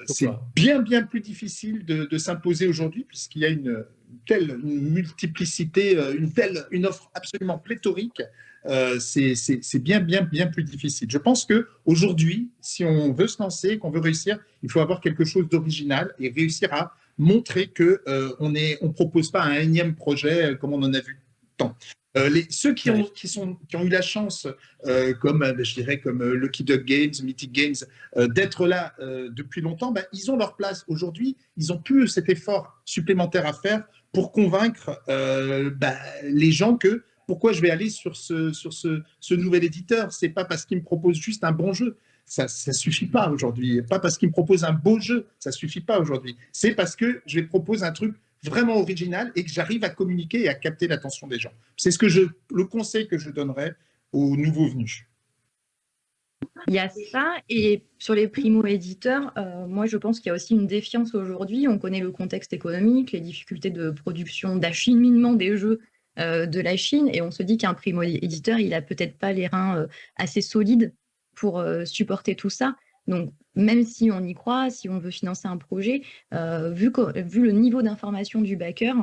c'est bien bien plus difficile de, de s'imposer aujourd'hui puisqu'il y a une telle multiplicité, euh, une telle une offre absolument pléthorique, euh, c'est bien, bien, bien plus difficile. Je pense qu'aujourd'hui, si on veut se lancer, qu'on veut réussir, il faut avoir quelque chose d'original et réussir à montrer qu'on euh, ne on propose pas un énième projet comme on en a vu tant. Les, ceux qui ont, qui, sont, qui ont eu la chance, comme je dirais comme Lucky Duck Games, Mythic Games, d'être là depuis longtemps, ben, ils ont leur place. Aujourd'hui, ils ont plus cet effort supplémentaire à faire pour convaincre euh, bah, les gens que pourquoi je vais aller sur ce, sur ce, ce nouvel éditeur? C'est pas parce qu'il me propose juste un bon jeu. Ça ne suffit pas aujourd'hui. Pas parce qu'il me propose un beau jeu. Ça suffit pas aujourd'hui. C'est parce que je lui propose un truc vraiment original et que j'arrive à communiquer et à capter l'attention des gens. C'est ce le conseil que je donnerais aux nouveaux venus. Il y a ça, et sur les primo-éditeurs, euh, moi je pense qu'il y a aussi une défiance aujourd'hui. On connaît le contexte économique, les difficultés de production, d'acheminement des jeux euh, de la Chine, et on se dit qu'un primo-éditeur, il a peut-être pas les reins euh, assez solides pour supporter tout ça. Donc, même si on y croit, si on veut financer un projet, vu, vu le niveau d'information du backer,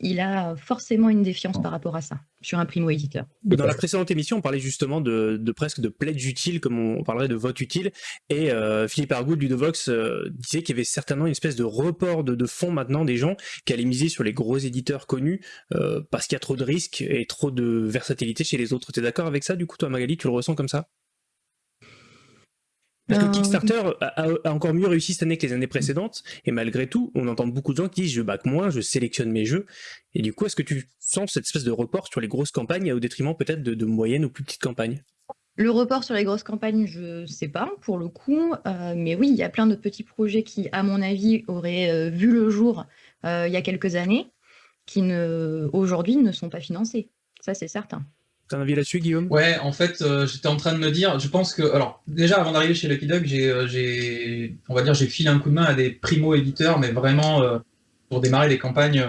il a forcément une défiance par rapport à ça, sur un primo-éditeur. Dans la précédente émission, on parlait justement de, presque de pledge utile, comme on parlerait de vote utile, et euh, Philippe Argoud du Devox euh, disait qu'il y avait certainement une espèce de report de, fonds maintenant des gens qui allaient miser sur les gros éditeurs connus, euh, parce qu'il y a trop de risques et trop de versatilité chez les autres. Tu es d'accord avec ça, du coup, toi Magali, tu le ressens comme ça? Parce que euh, Kickstarter a, encore mieux réussi cette année que les années précédentes, et malgré tout, on entend beaucoup de gens qui disent je back moins, je sélectionne mes jeux, et du coup, est-ce que tu sens cette espèce de report sur les grosses campagnes au détriment peut-être de, moyennes ou plus petites campagnes? Le report sur les grosses campagnes, je ne sais pas pour le coup, euh, mais oui, il y a plein de petits projets qui, à mon avis, auraient euh, vu le jour il y a quelques années, qui aujourd'hui ne sont pas financés. Ça, c'est certain. As un avis là-dessus, Guillaume? Ouais, en fait, j'étais en train de me dire, je pense que, alors, déjà, avant d'arriver chez Lucky Dog, j'ai, on va dire, j'ai filé un coup de main à des primo-éditeurs, mais vraiment pour démarrer des campagnes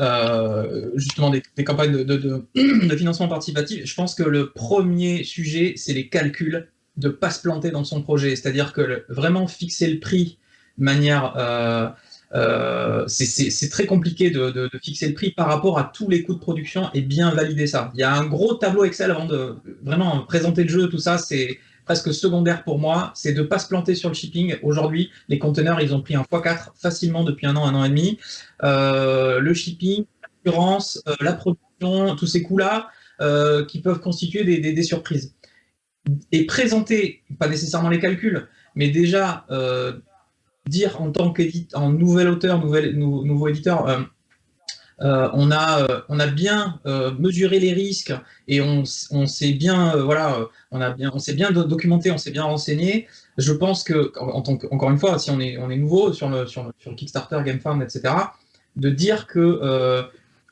euh, justement des, campagnes de, financement participatif, je pense que le premier sujet, c'est les calculs, de ne pas se planter dans son projet. C'est-à-dire que vraiment fixer le prix de manière... Euh, c'est très compliqué de, fixer le prix par rapport à tous les coûts de production et bien valider ça. Il y a un gros tableau Excel avant de vraiment présenter le jeu, tout ça, c'est presque secondaire pour moi, c'est de ne pas se planter sur le shipping. Aujourd'hui, les conteneurs, ils ont pris un x4 facilement depuis un an, un an et demi. Euh, le shipping, l'assurance, euh, la production, tous ces coûts-là qui peuvent constituer des, surprises. Et présenter, pas nécessairement les calculs, mais déjà dire en tant qu'éditeur, nouvel auteur, nouveau éditeur, euh, on, a, euh, on a bien euh, mesuré les risques et on, on s'est bien, voilà, on s'est bien documenté, on s'est bien renseigné. Je pense que, en tant que, encore une fois, si on est, nouveau sur Kickstarter, GameFarm, etc., de dire que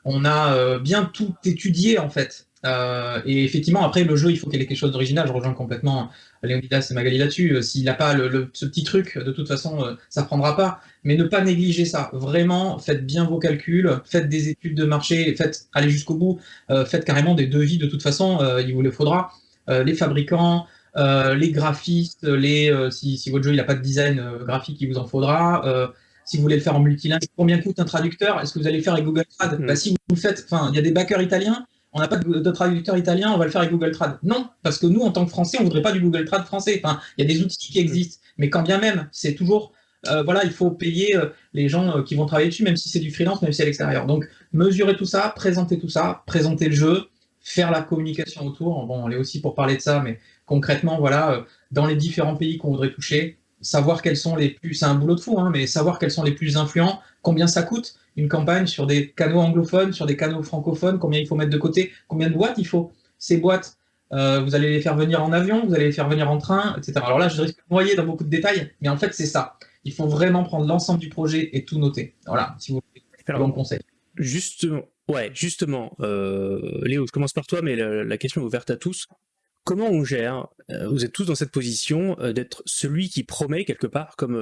on a bien tout étudié en fait. Et effectivement, après le jeu, il faut qu'il ait quelque chose d'original. Je rejoins complètement Léonidas et Magali là-dessus. S'il n'a pas le, ce petit truc, de toute façon, ça prendra pas mais ne pas négliger ça. Vraiment, faites bien vos calculs, faites des études de marché, faites, allez jusqu'au bout, euh, faites carrément des devis de toute façon, euh, il vous le faudra. Euh, les fabricants, les graphistes, les, si, si, votre jeu n'a pas de design graphique, il vous en faudra. si vous voulez le faire en multilingue, combien coûte un traducteur? Est-ce que vous allez le faire avec Google Trad? Mm. bah, Si vous le faites, enfin, il y a des backers italiens, on n'a pas de, traducteur italien, on va le faire avec Google Trad. Non, parce que nous, en tant que Français, on voudrait pas du Google Trad français. Il y a des outils qui existent, mais quand bien même, c'est toujours euh, voilà, il faut payer euh, les gens euh, qui vont travailler dessus, même si c'est du freelance, même si c'est à l'extérieur. Donc, mesurer tout ça, présenter tout ça, présenter le jeu, faire la communication autour. Bon, on est aussi pour parler de ça, mais concrètement, voilà, dans les différents pays qu'on voudrait toucher, savoir quels sont les plus, c'est un boulot de fou, hein, mais savoir quels sont les plus influents, combien ça coûte une campagne sur des canaux anglophones, sur des canaux francophones, combien il faut mettre de côté, combien de boîtes il faut. Ces boîtes, vous allez les faire venir en avion, vous allez les faire venir en train, etc. Alors là, je risque de noyer dans beaucoup de détails, mais en fait, c'est ça il faut vraiment prendre l'ensemble du projet et tout noter. Voilà, si vous voulez faire un bon conseil. Justement, ouais, justement, euh, Léo, je commence par toi, mais la, question est ouverte à tous. Comment on gère, euh, vous êtes tous dans cette position, euh, d'être celui qui promet quelque part, comme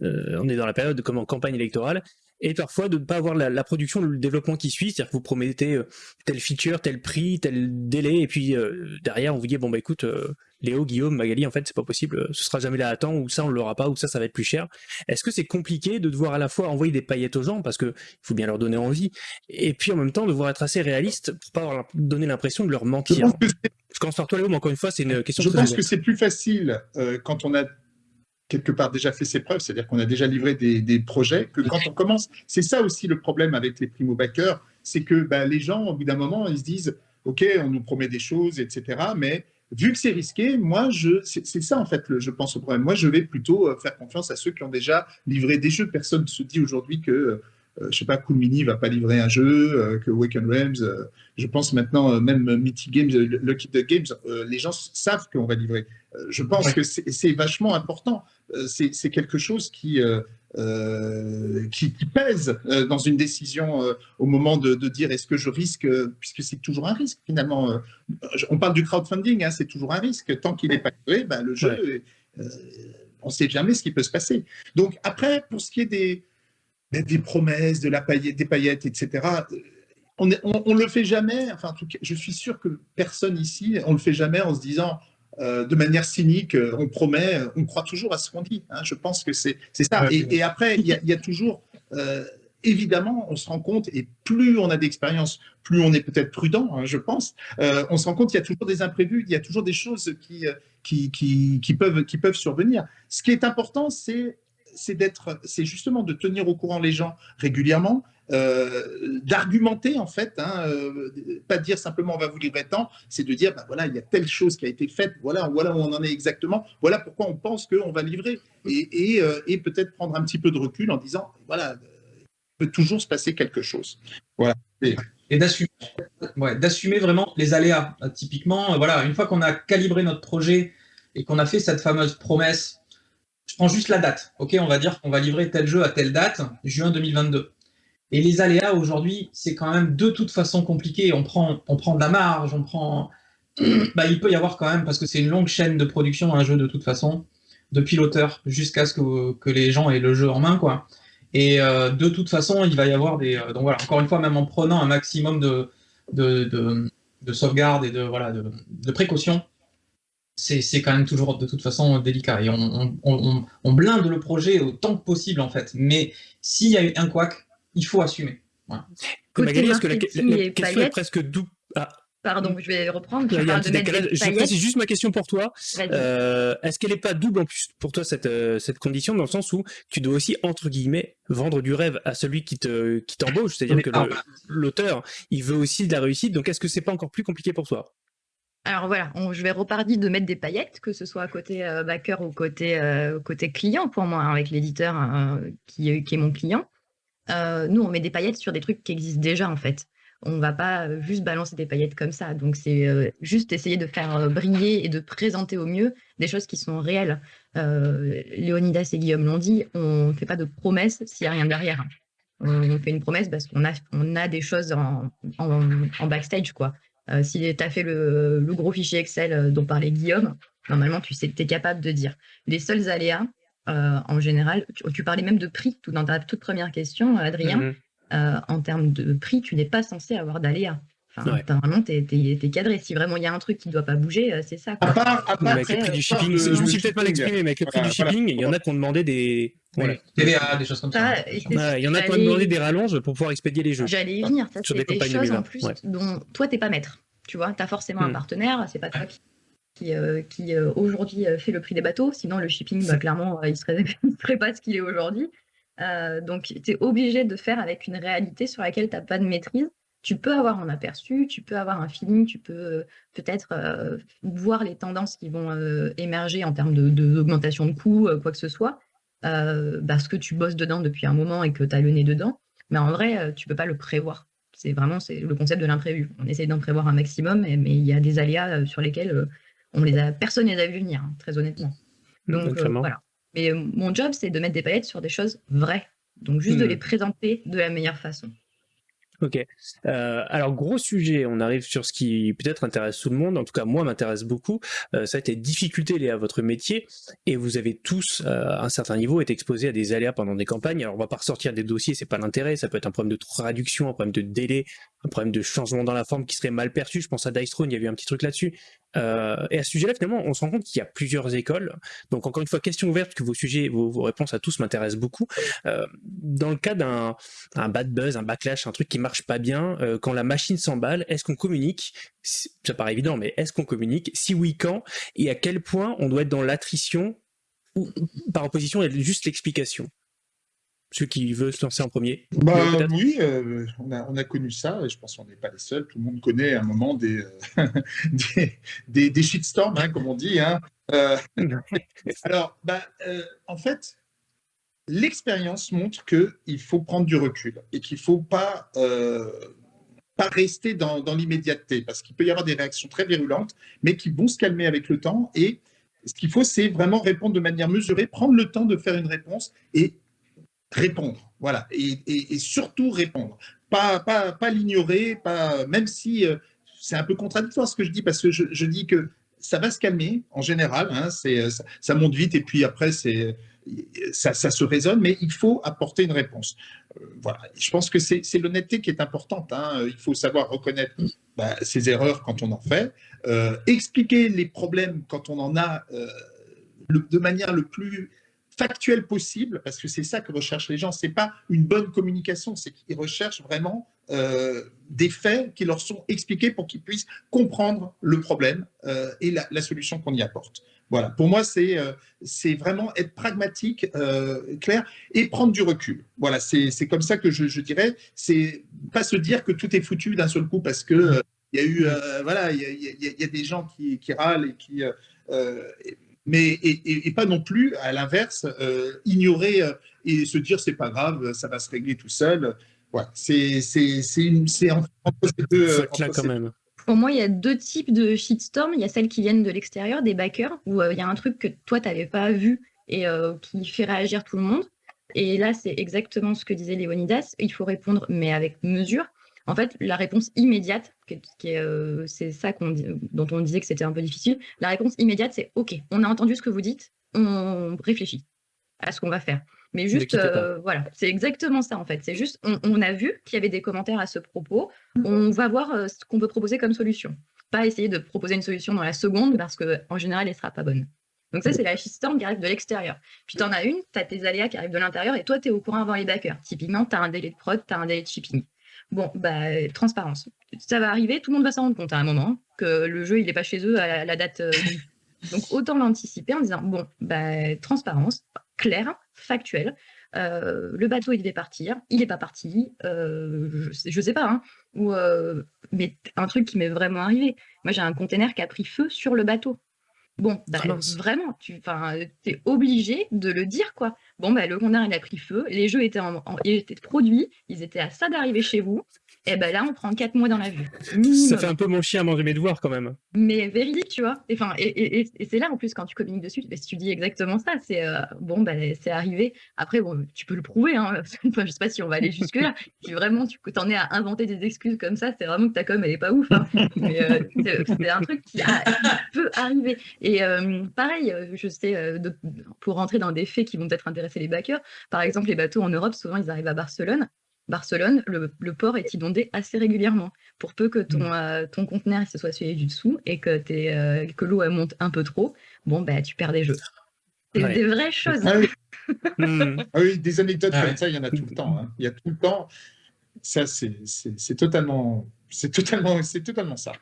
on est dans la période comme en campagne électorale, et parfois de ne pas avoir la, production, le développement qui suit, c'est-à-dire que vous promettez tel feature, tel prix, tel délai, et puis derrière on vous dit bon bah écoute, Léo, Guillaume, Magali, en fait, c'est pas possible, ce sera jamais là à temps, ou ça, on l'aura pas, ou ça, ça va être plus cher. Est-ce que c'est compliqué de devoir à la fois envoyer des paillettes aux gens, parce que il faut bien leur donner envie, et puis en même temps devoir être assez réaliste pour pas donner l'impression de leur mentir? Commence par toi, Léo, mais encore une fois, c'est une question Je pense que c'est plus facile euh, quand on a quelque part déjà fait ses preuves, c'est-à-dire qu'on a déjà livré des, projets, que quand on commence. C'est ça aussi le problème avec les primo-backers, c'est que bah, les gens, au bout d'un moment, ils se disent, OK, on nous promet des choses, etc., mais vu que c'est risqué, moi, je, c'est ça en fait, je pense au problème. Moi, je vais plutôt euh, faire confiance à ceux qui ont déjà livré des jeux. Personne ne se dit aujourd'hui que, euh, je sais pas, Cool Mini va pas livrer un jeu, que Waken Realms, je pense maintenant, même Mythic Games, Lucky the Games, les gens savent qu'on va livrer. je pense que c'est vachement important. c'est quelque chose qui, euh, qui, pèse euh, dans une décision euh, au moment de, dire est-ce que je risque, puisque c'est toujours un risque finalement. on parle du crowdfunding, hein, c'est toujours un risque. Tant qu'il n'est pas créé, ben, le jeu, on ne sait jamais ce qui peut se passer. Donc après, pour ce qui est des, des promesses, de la paillette, des paillettes, etc., on ne le fait jamais, enfin en tout cas, je suis sûr que personne ici, on ne le fait jamais en se disant euh, de manière cynique, euh, on promet, on croit toujours à ce qu'on dit. Hein. Je pense que c'est ça. Et, après, il y, a toujours, euh, évidemment, on se rend compte, et plus on a d'expérience, plus on est peut-être prudent, hein, je pense, on se rend compte qu'il y a toujours des imprévus, il y a toujours des choses qui, qui, qui, peuvent, qui peuvent survenir. Ce qui est important, c'est c'est justement de tenir au courant les gens régulièrement euh, d'argumenter en fait, hein, euh, pas dire simplement on va vous livrer tant, c'est de dire ben voilà il y a telle chose qui a été faite, voilà voilà où on en est exactement, voilà pourquoi on pense qu'on va livrer et, euh, et, peut-être prendre un petit peu de recul en disant voilà il peut toujours se passer quelque chose. Voilà. Et, d'assumer ouais, d'assumer vraiment les aléas. Typiquement, voilà, une fois qu'on a calibré notre projet et qu'on a fait cette fameuse promesse, prends juste la date. Ok, on va dire qu'on va livrer tel jeu à telle date, juin 2022 Et les aléas aujourd'hui, c'est quand même de toute façon compliqué. On prend, on prend de la marge, on prend. Bah, il peut y avoir quand même, parce que c'est une longue chaîne de production, un jeu de toute façon, depuis l'auteur jusqu'à ce que, que, les gens aient le jeu en main, quoi. Et euh, de toute façon, il va y avoir des. Euh, donc voilà, encore une fois, même en prenant un maximum de, de, de, de sauvegarde et de, voilà, de, de précautions, c'est quand même toujours de toute façon délicat. Et on, on, on, blinde le projet autant que possible, en fait. Mais s'il y a eu un couac, il faut assumer. Voilà. Magali, est-ce que la, question est presque double ah. Pardon, je vais reprendre. Tu parles de je précise juste ma question pour toi. Euh, Est-ce qu'elle n'est pas double en plus pour toi cette, euh, cette condition dans le sens où tu dois aussi entre guillemets vendre du rêve à celui qui te qui t'embauche, c'est-à-dire que l'auteur il veut aussi de la réussite. Donc est-ce que c'est pas encore plus compliqué pour toi? Alors voilà, je vais repartir de mettre des paillettes, que ce soit à côté euh, backer ou côté, euh, côté client pour moi, hein, avec l'éditeur qui, qui, est mon client. nous, on met des paillettes sur des trucs qui existent déjà en fait on va pas euh, juste balancer des paillettes comme ça. Donc c'est euh, juste essayer de faire euh, briller et de présenter au mieux des choses qui sont réelles. Léonidas et Guillaume l'ont dit, on ne fait pas de promesses s'il n'y a rien derrière. On fait une promesse parce qu'on a, des choses en, backstage. quoi. Si tu as fait le, gros fichier Excel dont parlait Guillaume, normalement tu sais, es capable de dire. Les seuls aléas, en général, tu, parlais même de prix tout dans ta toute première question, Adrien. Euh, en termes de prix, tu n'es pas censé avoir d'aléas. Enfin, Vraiment, tu es, cadré. Si vraiment il y a un truc qui ne doit pas bouger, euh, c'est ça. Quoi. avec le prix du shipping, je me suis peut-être mal exprimé, mais avec le prix du shipping, il y en a qui ont demandé des. Voilà. des choses comme ça. il y en a qui ont demandé des rallonges pour pouvoir expédier les jeux. J'allais y venir. Ça, c'est des, choses en plus dont toi, tu n'es pas maître. Tu vois, tu as forcément un hmm. partenaire, c'est pas toi qui, qui, euh, aujourd'hui fait le prix des bateaux. Sinon, le shipping, bah, clairement, il ne serait, serait, pas ce qu'il est aujourd'hui. Euh, donc, tu es obligé de faire avec une réalité sur laquelle tu n'as pas de maîtrise. Tu peux avoir un aperçu, tu peux avoir un feeling, tu peux euh, peut-être euh, voir les tendances qui vont émerger en termes d'augmentation de, de, coûts, quoi que ce soit, parce que tu bosses dedans depuis un moment et que tu as le nez dedans. Mais en vrai, tu ne peux pas le prévoir. C'est vraiment le concept de l'imprévu. On essaie d'en prévoir un maximum, mais, il y a des aléas sur lesquels on les a, personne ne les a vus venir, hein, très honnêtement. Donc voilà. Mais euh, mon job, c'est de mettre des paillettes sur des choses vraies. Donc, juste de hmm. les présenter de la meilleure façon. Ok. Euh, alors gros sujet, on arrive sur ce qui peut-être intéresse tout le monde. En tout cas, moi m'intéresse beaucoup. Euh, ça a été difficulté liée à votre métier et vous avez tous, à un certain niveau, été exposés à des aléas pendant des campagnes. Alors on va pas ressortir des dossiers, c'est pas l'intérêt. Ça peut être un problème de traduction, un problème de délai, un problème de changement dans la forme qui serait mal perçu. Je pense à Dice Throne, il y avait un petit truc là-dessus. Euh, et à ce sujet-là, finalement, on se rend compte qu'il y a plusieurs écoles. Donc, encore une fois, question ouverte, que vos sujets, vos, réponses à tous m'intéressent beaucoup. Euh, dans le cas d'un bad buzz, un backlash, un truc qui marche pas bien, euh, quand la machine s'emballe, est-ce qu'on communique? Ça paraît évident, mais est-ce qu'on communique? Si oui, quand? Et à quel point on doit être dans l'attrition par opposition, juste l'explication? Celui qui veut se lancer en premier bah, Oui, euh, on, a, on, a, connu ça, et je pense qu'on n'est pas les seuls. Tout le monde connaît à un moment des, euh, des, des, shitstorms, hein, comme on dit. Hein. Euh, alors, bah, en fait, l'expérience montre qu'il faut prendre du recul et qu'il ne faut pas, pas rester dans, dans l'immédiateté, parce qu'il peut y avoir des réactions très virulentes, mais qui vont se calmer avec le temps. Et ce qu'il faut, c'est vraiment répondre de manière mesurée, prendre le temps de faire une réponse et répondre, voilà, et, surtout répondre, pas, l'ignorer, pas, même si euh, c'est un peu contradictoire ce que je dis, parce que je, dis que ça va se calmer en général, hein, c'est, ça, monte vite et puis après ça, se résonne, mais il faut apporter une réponse. Euh, voilà, je pense que c'est, l'honnêteté qui est importante, hein. il faut savoir reconnaître bah, ses erreurs quand on en fait, euh, expliquer les problèmes quand on en a de manière le plus factuel possible, parce que c'est ça que recherchent les gens. C'est pas une bonne communication, c'est qu'ils recherchent vraiment euh, des faits qui leur sont expliqués pour qu'ils puissent comprendre le problème euh, et la, solution qu'on y apporte. Voilà, pour moi, c'est euh, vraiment être pragmatique, clair, et prendre du recul. Voilà, c'est comme ça que je, je dirais. C'est pas se dire que tout est foutu d'un seul coup parce que il y a eu, voilà, il y, y, a des gens qui, qui râlent et qui mais et, pas non plus à l'inverse euh, ignorer euh, et se dire c'est pas grave, ça va se régler tout seul. Ouais, c'est c'est entre ces deux. Ça euh, quand même. Pour moi, il y a deux types de shitstorm. Il y a celles qui viennent de l'extérieur, des backers, où il y a un truc que toi, tu n'avais pas vu et qui fait réagir tout le monde. Et là, c'est exactement ce que disait Léonidas. Il faut répondre, mais avec mesure. En fait, la réponse immédiate, euh, c'est ça dont on disait que c'était un peu difficile, la réponse immédiate, c'est OK, on a entendu ce que vous dites, on réfléchit à ce qu'on va faire. Mais juste, euh, voilà, c'est exactement ça en fait. C'est juste, on, a vu qu'il y avait des commentaires à ce propos, on va voir euh, ce qu'on peut proposer comme solution. Pas essayer de proposer une solution dans la seconde parce qu'en général, elle ne sera pas bonne. Donc ça, c'est la qui arrive de l'extérieur. Puis tu en as une, tu as tes aléas qui arrivent de l'intérieur et toi, tu es au courant avant les backers. Typiquement, tu as un délai de prod, tu as un délai de shipping. Bon, bah, transparence. Ça va arriver, tout le monde va s'en rendre compte à un moment que le jeu, il n'est pas chez eux à la date. Euh, donc, autant l'anticiper en disant, bon, bah, transparence, claire, factuelle. Euh, le bateau, il devait partir, il n'est pas parti, euh, je, ne sais pas, hein, ou, mais un truc qui m'est vraiment arrivé. Moi, j'ai un container qui a pris feu sur le bateau. Bon, bah, vraiment, tu es obligé de le dire, quoi. Bon, bah, le conteneur, il a pris feu, les jeux étaient, en, étaient produits, ils étaient à ça d'arriver chez vous, et ben là, on prend quatre mois dans la vue. Ça fait un peu mon chien à manger mes devoirs, quand même. Mais véridique, tu vois. Et, et, et, et c'est là, en plus, quand tu communiques dessus, si tu dis exactement ça, c'est euh, bon, bah, c'est arrivé. Après, bon, tu peux le prouver, hein. je sais pas si on va aller jusque-là. si vraiment tu t'en es à inventer des excuses comme ça, c'est vraiment que ta com, elle est pas ouf. Hein. Mais euh, c'est un truc qui, peut arriver. Et euh, pareil, je sais, pour rentrer dans des faits qui vont peut-être intéresser les backers, par exemple, les bateaux en Europe, souvent, ils arrivent à Barcelone. Barcelone, le, port est inondé assez régulièrement. Pour peu que ton, mm. euh, ton conteneur se soit suivi du dessous et que, euh, que l'eau monte un peu trop, bon, bah, tu perds des jeux. C'est des vraies choses. Ah oui, mm. ah des anecdotes ah comme ça, il y en a tout le temps. Hein. Il y a tout le temps. Ça, c'est totalement, totalement, totalement ça.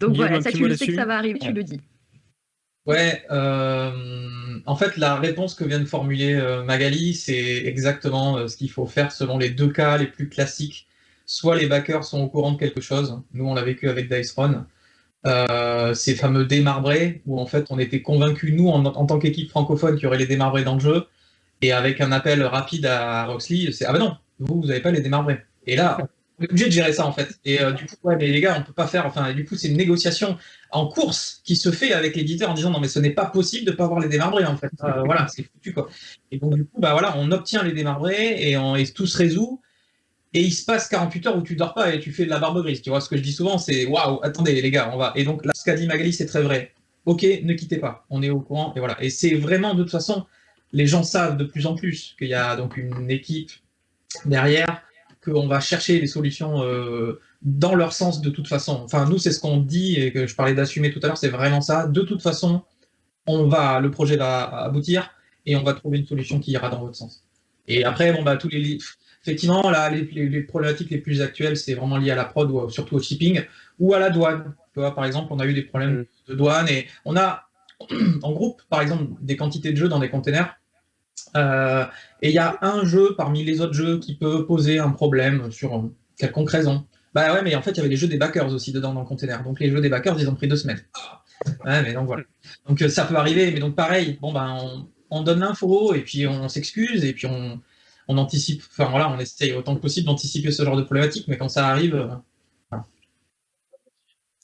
Donc voilà, ça, tu le sais que ça va arriver, tu le dis. Ouais, euh, en fait, la réponse que vient de formuler euh, Magali, c'est exactement euh, ce qu'il faut faire selon les deux cas les plus classiques. Soit les backers sont au courant de quelque chose, nous on l'a vécu avec Dice Run, ces fameux démarbrés, où en fait on était convaincus, nous en, tant qu'équipe francophone, qu'il y aurait les démarbrés dans le jeu, et avec un appel rapide à Roxley, c'est « Ah ben non, vous, vous n'avez pas les démarbrés ». Et là, on est obligé de gérer ça en fait. Et du coup, ouais, mais les gars, on peut pas faire. Enfin, du coup, c'est une négociation en course qui se fait avec l'éditeur en disant non mais ce n'est pas possible de pas avoir les démarbrés en fait. Euh, voilà, c'est foutu quoi. Et donc du coup bah voilà, on obtient les démarbrés et, on, et tout se résout. Et il se passe 48 heures où tu dors pas et tu fais de la barbe grise. Tu vois ce que je dis souvent, c'est waouh, attendez les gars, on va. Et donc là, ce qu'a dit Magali, c'est très vrai. Ok, ne quittez pas, on est au courant et voilà. Et c'est vraiment de toute façon, les gens savent de plus en plus qu'il y a donc une équipe derrière, qu'on va chercher les solutions. Euh, dans leur sens de toute façon. Enfin, nous, c'est ce qu'on dit, et que je parlais d'assumer tout à l'heure, c'est vraiment ça. De toute façon, on va, le projet va aboutir, et on va trouver une solution qui ira dans votre sens. Et après, bon, bah, tous les effectivement, là, les, problématiques les plus actuelles, c'est vraiment lié à la prod, ou surtout au shipping, ou à la douane. Tu vois, par exemple, on a eu des problèmes mm. de douane, et on a, en groupe, par exemple, des quantités de jeux dans des containers, euh, et il y a un jeu parmi les autres jeux qui peut poser un problème sur quelconque raison. Bah ouais, mais en fait, il y avait les jeux des backers aussi dedans dans le container. Donc les jeux des backers, ils ont pris deux semaines. Ouais, mais donc voilà. Donc euh, ça peut arriver, mais donc pareil, bon ben on, donne l'info et puis on s'excuse et puis on, anticipe, enfin voilà, on essaye autant que possible d'anticiper ce genre de problématique, mais quand ça arrive, euh,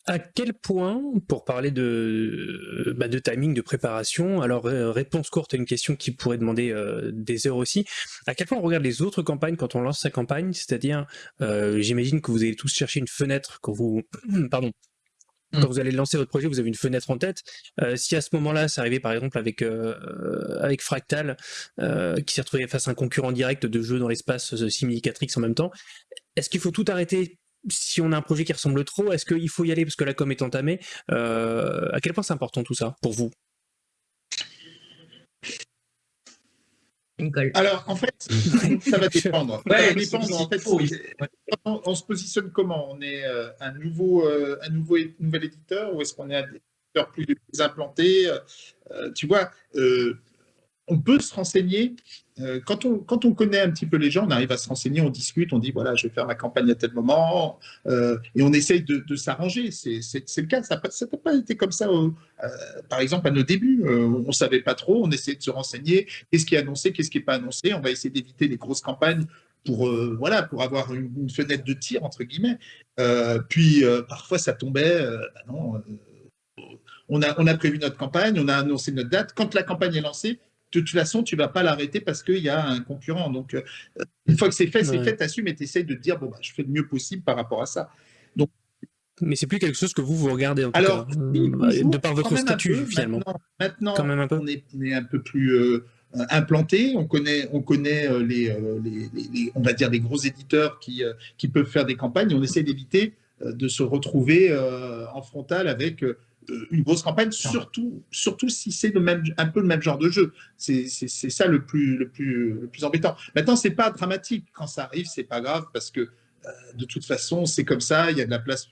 à quel point, pour parler de, bah, de timing, de préparation, alors euh, réponse courte à une question qui pourrait demander euh, des heures aussi, à quel point on regarde les autres campagnes quand on lance sa campagne, c'est-à-dire, euh, j'imagine que vous allez tous chercher une fenêtre quand vous, pardon, hmm. quand vous allez lancer votre projet, vous avez une fenêtre en tête. si à ce moment-là, ça arrivait par exemple avec avec Fractal, qui s'est retrouvé face à un concurrent direct de jeux dans l'espace Similicatrix en même temps, est-ce qu'il faut tout arrêter si on a un projet qui ressemble trop, est-ce qu'il faut y aller parce que la com est entamée euh, À quel point c'est important tout ça pour vous? Alors, en fait, ça va dépendre. on, se positionne comment? On est euh, un, nouveau, euh, un nouveau, nouvel éditeur ou est-ce qu'on est un éditeur plus, implanté? Tu vois, on peut se renseigner. Euh, quand, on, quand on connaît un petit peu les gens, on arrive à se renseigner, on discute, on dit voilà, je vais faire ma campagne à tel moment, euh, et on essaye de, s'arranger. C'est le cas. Ça n'a pas été comme ça, euh, par exemple, à nos débuts. on ne savait pas trop, on essayait de se renseigner. Qu'est-ce qui est annoncé, qu'est-ce qui n'est pas annoncé? On va essayer d'éviter les grosses campagnes pour, voilà, pour avoir une, fenêtre de tir, entre guillemets. puis, parfois, ça tombait. Bah non, on a, on a prévu notre campagne, on a annoncé notre date. Quand la campagne est lancée, de toute façon, tu ne vas pas l'arrêter parce qu'il y a un concurrent. Donc, une fois que c'est fait, c'est fait, tu assumes et tu essayes de te dire, bon, bah, je fais le mieux possible par rapport à ça. Donc, mais c'est plus quelque chose que vous, vous regardez en tout Alors, cas, de par votre statut, finalement. Maintenant, quand même un peu. On, est, un peu plus implanté, on connaît, on connaît les, les, on va dire, les gros éditeurs qui, qui peuvent faire des campagnes, on essaie d'éviter de se retrouver en frontal avec une grosse campagne, surtout, surtout si c'est un peu le même genre de jeu. C'est ça le plus, le, plus, le plus embêtant. Maintenant, c'est pas dramatique. Quand ça arrive, c'est pas grave parce que euh, de toute façon, c'est comme ça. Il y a de la place.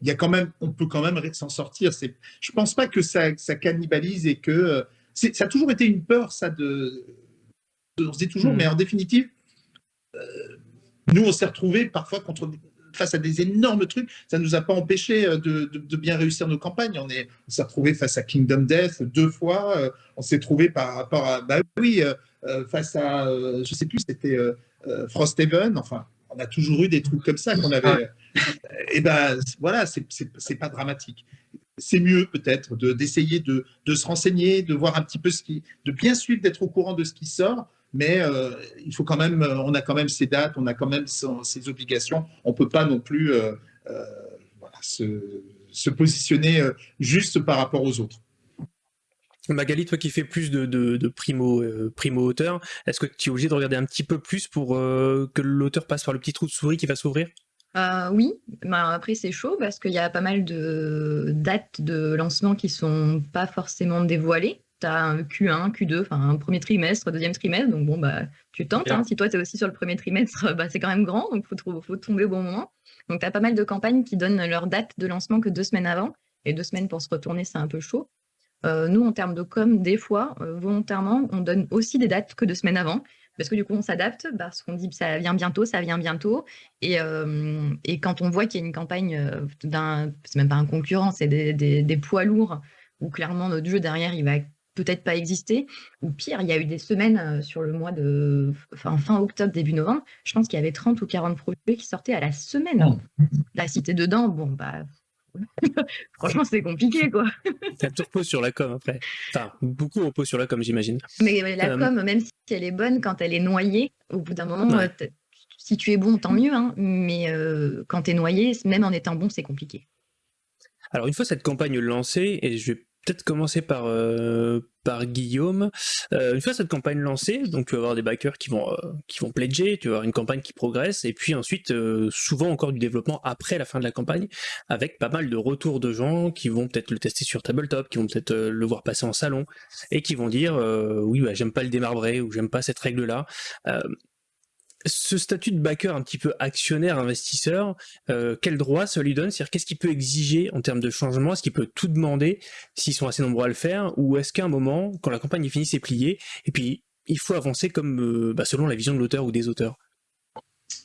Il y a quand même, on peut quand même s'en sortir. Je pense pas que ça, ça cannibalise et que euh, ça a toujours été une peur, ça de. On se dit toujours, hmm. mais en définitive, euh, nous, on s'est retrouvés parfois contre face à des énormes trucs, ça ne nous a pas empêché euh, de, bien réussir nos campagnes. On s'est on retrouvé face à Kingdom Death deux fois, euh, on s'est trouvé par rapport à, bah oui, euh, face à, je sais plus, c'était Frosthaven, enfin, on a toujours eu des trucs comme ça qu'on avait. et ben voilà, c'est pas dramatique. C'est mieux peut-être d'essayer de, de, se renseigner, de voir un petit peu ce qui, de bien suivre, d'être au courant de ce qui sort, mais euh, il faut quand même, euh, on a quand même ses dates, on a quand même ses obligations. On ne peut pas non plus euh, se, positionner juste par rapport aux autres. Magali, toi qui fais plus de, primo, primo auteur, est-ce que tu es obligé de regarder un petit peu plus pour que l'auteur passe par le petit trou de souris qui va s'ouvrir? Oui, bah, après c'est chaud parce qu'il y a pas mal de dates de lancement qui sont pas forcément dévoilées tu as un Q1, Q2, enfin un premier trimestre, deuxième trimestre, donc bon, bah, tu tentes. Hein. Si toi, tu es aussi sur le premier trimestre, bah, c'est quand même grand, donc il faut, faut, tomber au bon moment. Donc, tu as pas mal de campagnes qui donnent leur date de lancement que deux semaines avant, et deux semaines pour se retourner, c'est un peu chaud. Euh, nous, en termes de com, des fois, euh, volontairement, on donne aussi des dates que deux semaines avant, parce que du coup, on s'adapte, parce qu'on dit ça vient bientôt, ça vient bientôt. Et, euh, et quand on voit qu'il y a une campagne d'un, c'est même pas un concurrent, c'est des, des, des, poids lourds, où clairement notre jeu derrière, il va peut-être pas existé. Ou pire, il y a eu des semaines euh, sur le mois de fin octobre, début novembre, je pense qu'il y avait 30 ou 40 projets qui sortaient à la semaine. Oh. La cité dedans, bon, bah. Franchement, c'est compliqué, quoi. Ça tout repose sur la com après. Enfin, beaucoup repose sur la com, j'imagine. Mais la euh, com, même si elle est bonne, quand elle est noyée, au bout d'un moment, euh, si tu es bon, tant mieux. Hein, mais quand tu es noyé, même en étant bon, c'est compliqué. Alors, une fois cette campagne lancée, et je vais peut-être commencer par, euh, par Guillaume. Euh, une fois cette campagne lancée, donc tu vas avoir des backers qui vont, euh, qui vont pledger, tu vas avoir une campagne qui progresse, et puis ensuite, souvent encore du développement après la fin de la campagne, avec pas mal de retours de gens qui vont peut-être le tester sur tabletop, qui vont peut-être le voir passer en salon, et qui vont dire oui, bah, j'aime pas le démarbré, ou j'aime pas cette règle-là ce statut de backer un petit peu actionnaire, investisseur, euh, quel droit ça lui donne? C'est-à-dire qu'est-ce qu'il peut exiger en termes de changement? Est-ce qu'il peut tout demander s'ils sont assez nombreux à le faire? Ou est-ce qu'à un moment, quand la campagne est finie, c'est plié Et puis, il faut avancer comme euh, bah, selon la vision de l'auteur ou des auteurs?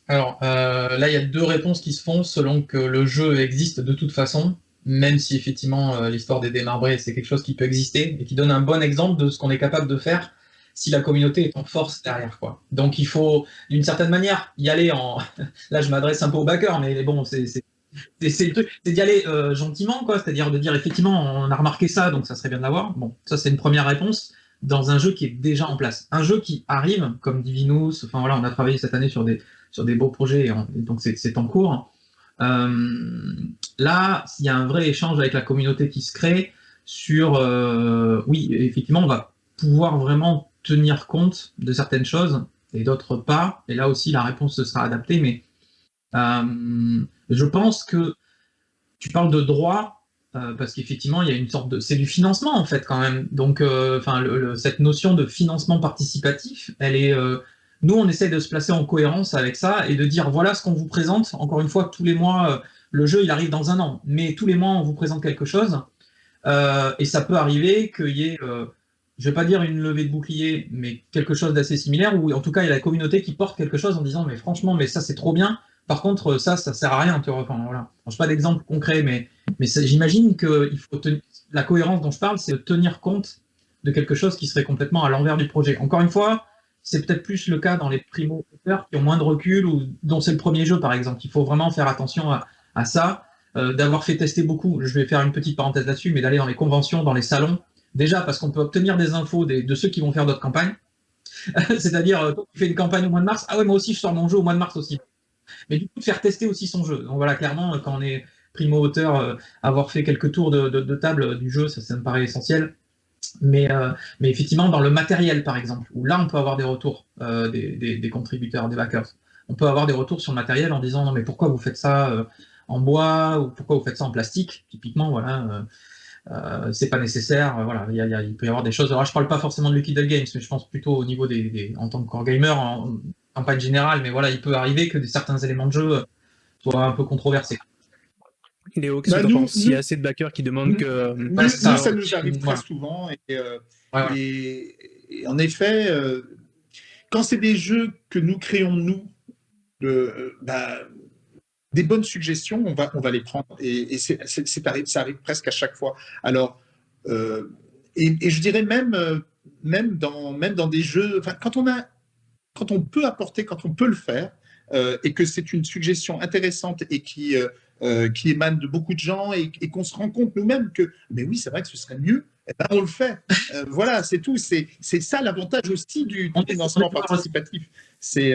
Alors, euh, là, il y a deux réponses qui se font selon que le jeu existe de toute façon, même si effectivement l'histoire des démarbrés, c'est quelque chose qui peut exister et qui donne un bon exemple de ce qu'on est capable de faire si la communauté est en force derrière. Quoi. Donc il faut, d'une certaine manière, y aller en... Là, je m'adresse un peu aux backers, mais bon, c'est c'est d'y aller euh, gentiment, quoi. C'est-à-dire de dire, effectivement, on a remarqué ça, donc ça serait bien d'avoir. Bon, ça, c'est une première réponse dans un jeu qui est déjà en place. Un jeu qui arrive, comme Divinus, enfin voilà, on a travaillé cette année sur des, sur des beaux projets, et, donc c'est en cours. Euh, là, il y a un vrai échange avec la communauté qui se crée sur, euh, oui, effectivement, on va pouvoir vraiment tenir compte de certaines choses et d'autres pas. Et là aussi, la réponse sera adaptée. Mais euh, je pense que tu parles de droit euh, parce qu'effectivement, il y a une sorte de... C'est du financement, en fait, quand même. Donc, euh, enfin, cette notion de financement participatif, elle est... nous, on essaie de se placer en cohérence avec ça et de dire, voilà ce qu'on vous présente. Encore une fois, tous les mois, le jeu, il arrive dans un an. Mais tous les mois, on vous présente quelque chose. et ça peut arriver qu'il y ait je ne vais pas dire une levée de bouclier, mais quelque chose d'assez similaire, où en tout cas il y a la communauté qui porte quelque chose en disant mais franchement, mais ça c'est trop bien, par contre ça, ça sert à rien. Tu vois, enfin, voilà. Je pas d'exemple concret, mais, mais j'imagine que il faut la cohérence dont je parle, c'est de tenir compte de quelque chose qui serait complètement à l'envers du projet. Encore une fois, c'est peut-être plus le cas dans les primo-auteurs qui ont moins de recul ou dont c'est le premier jeu par exemple. Il faut vraiment faire attention à, ça, euh, d'avoir fait tester beaucoup. Je vais faire une petite parenthèse là-dessus, mais d'aller dans les conventions, dans les salons, Déjà parce qu'on peut obtenir des infos de ceux qui vont faire d'autres campagnes. C'est-à-dire, euh, tu fais une campagne au mois de mars, ah ouais, moi aussi je sors mon jeu au mois de mars aussi. Mais du coup, faire tester aussi son jeu. Donc voilà, clairement, quand on est primo-auteur, euh, avoir fait quelques tours de, table du jeu, ça, me paraît essentiel. Mais, euh, mais, effectivement, dans le matériel, par exemple, où là, on peut avoir des retours des, contributeurs, des backers. On peut avoir des retours sur le matériel en disant, non, mais pourquoi vous faites ça en bois, ou pourquoi vous faites ça en plastique? Typiquement, voilà euh, c'est pas nécessaire. Euh, voilà, il, peut y avoir des choses. Alors, je parle pas forcément de Lucky Games, mais je pense plutôt au niveau des, en tant que core gamer, en campagne générale. Mais voilà, il peut arriver que certains éléments de jeu soient un peu controversés. Léo, qu'est-ce bah, que tu penses? S'il y a assez de backers qui demandent que. Nous, ça, nous arrive très souvent. Et, euh, en effet, quand c'est des jeux que nous créons nous, bah, des bonnes suggestions, on va, on va les prendre. Et, et ça arrive presque à chaque fois. Alors, euh, et, je dirais même, euh, même, dans, même dans des jeux, quand on, a, quand on peut apporter, quand on peut le faire, euh, et que c'est une suggestion intéressante et qui, qui émane de beaucoup de gens et, qu'on se rend compte nous-mêmes que, mais oui, c'est vrai que ce serait mieux, eh ben, on le fait. voilà, c'est tout. C'est, ça l'avantage aussi du, du financement participatif. C'est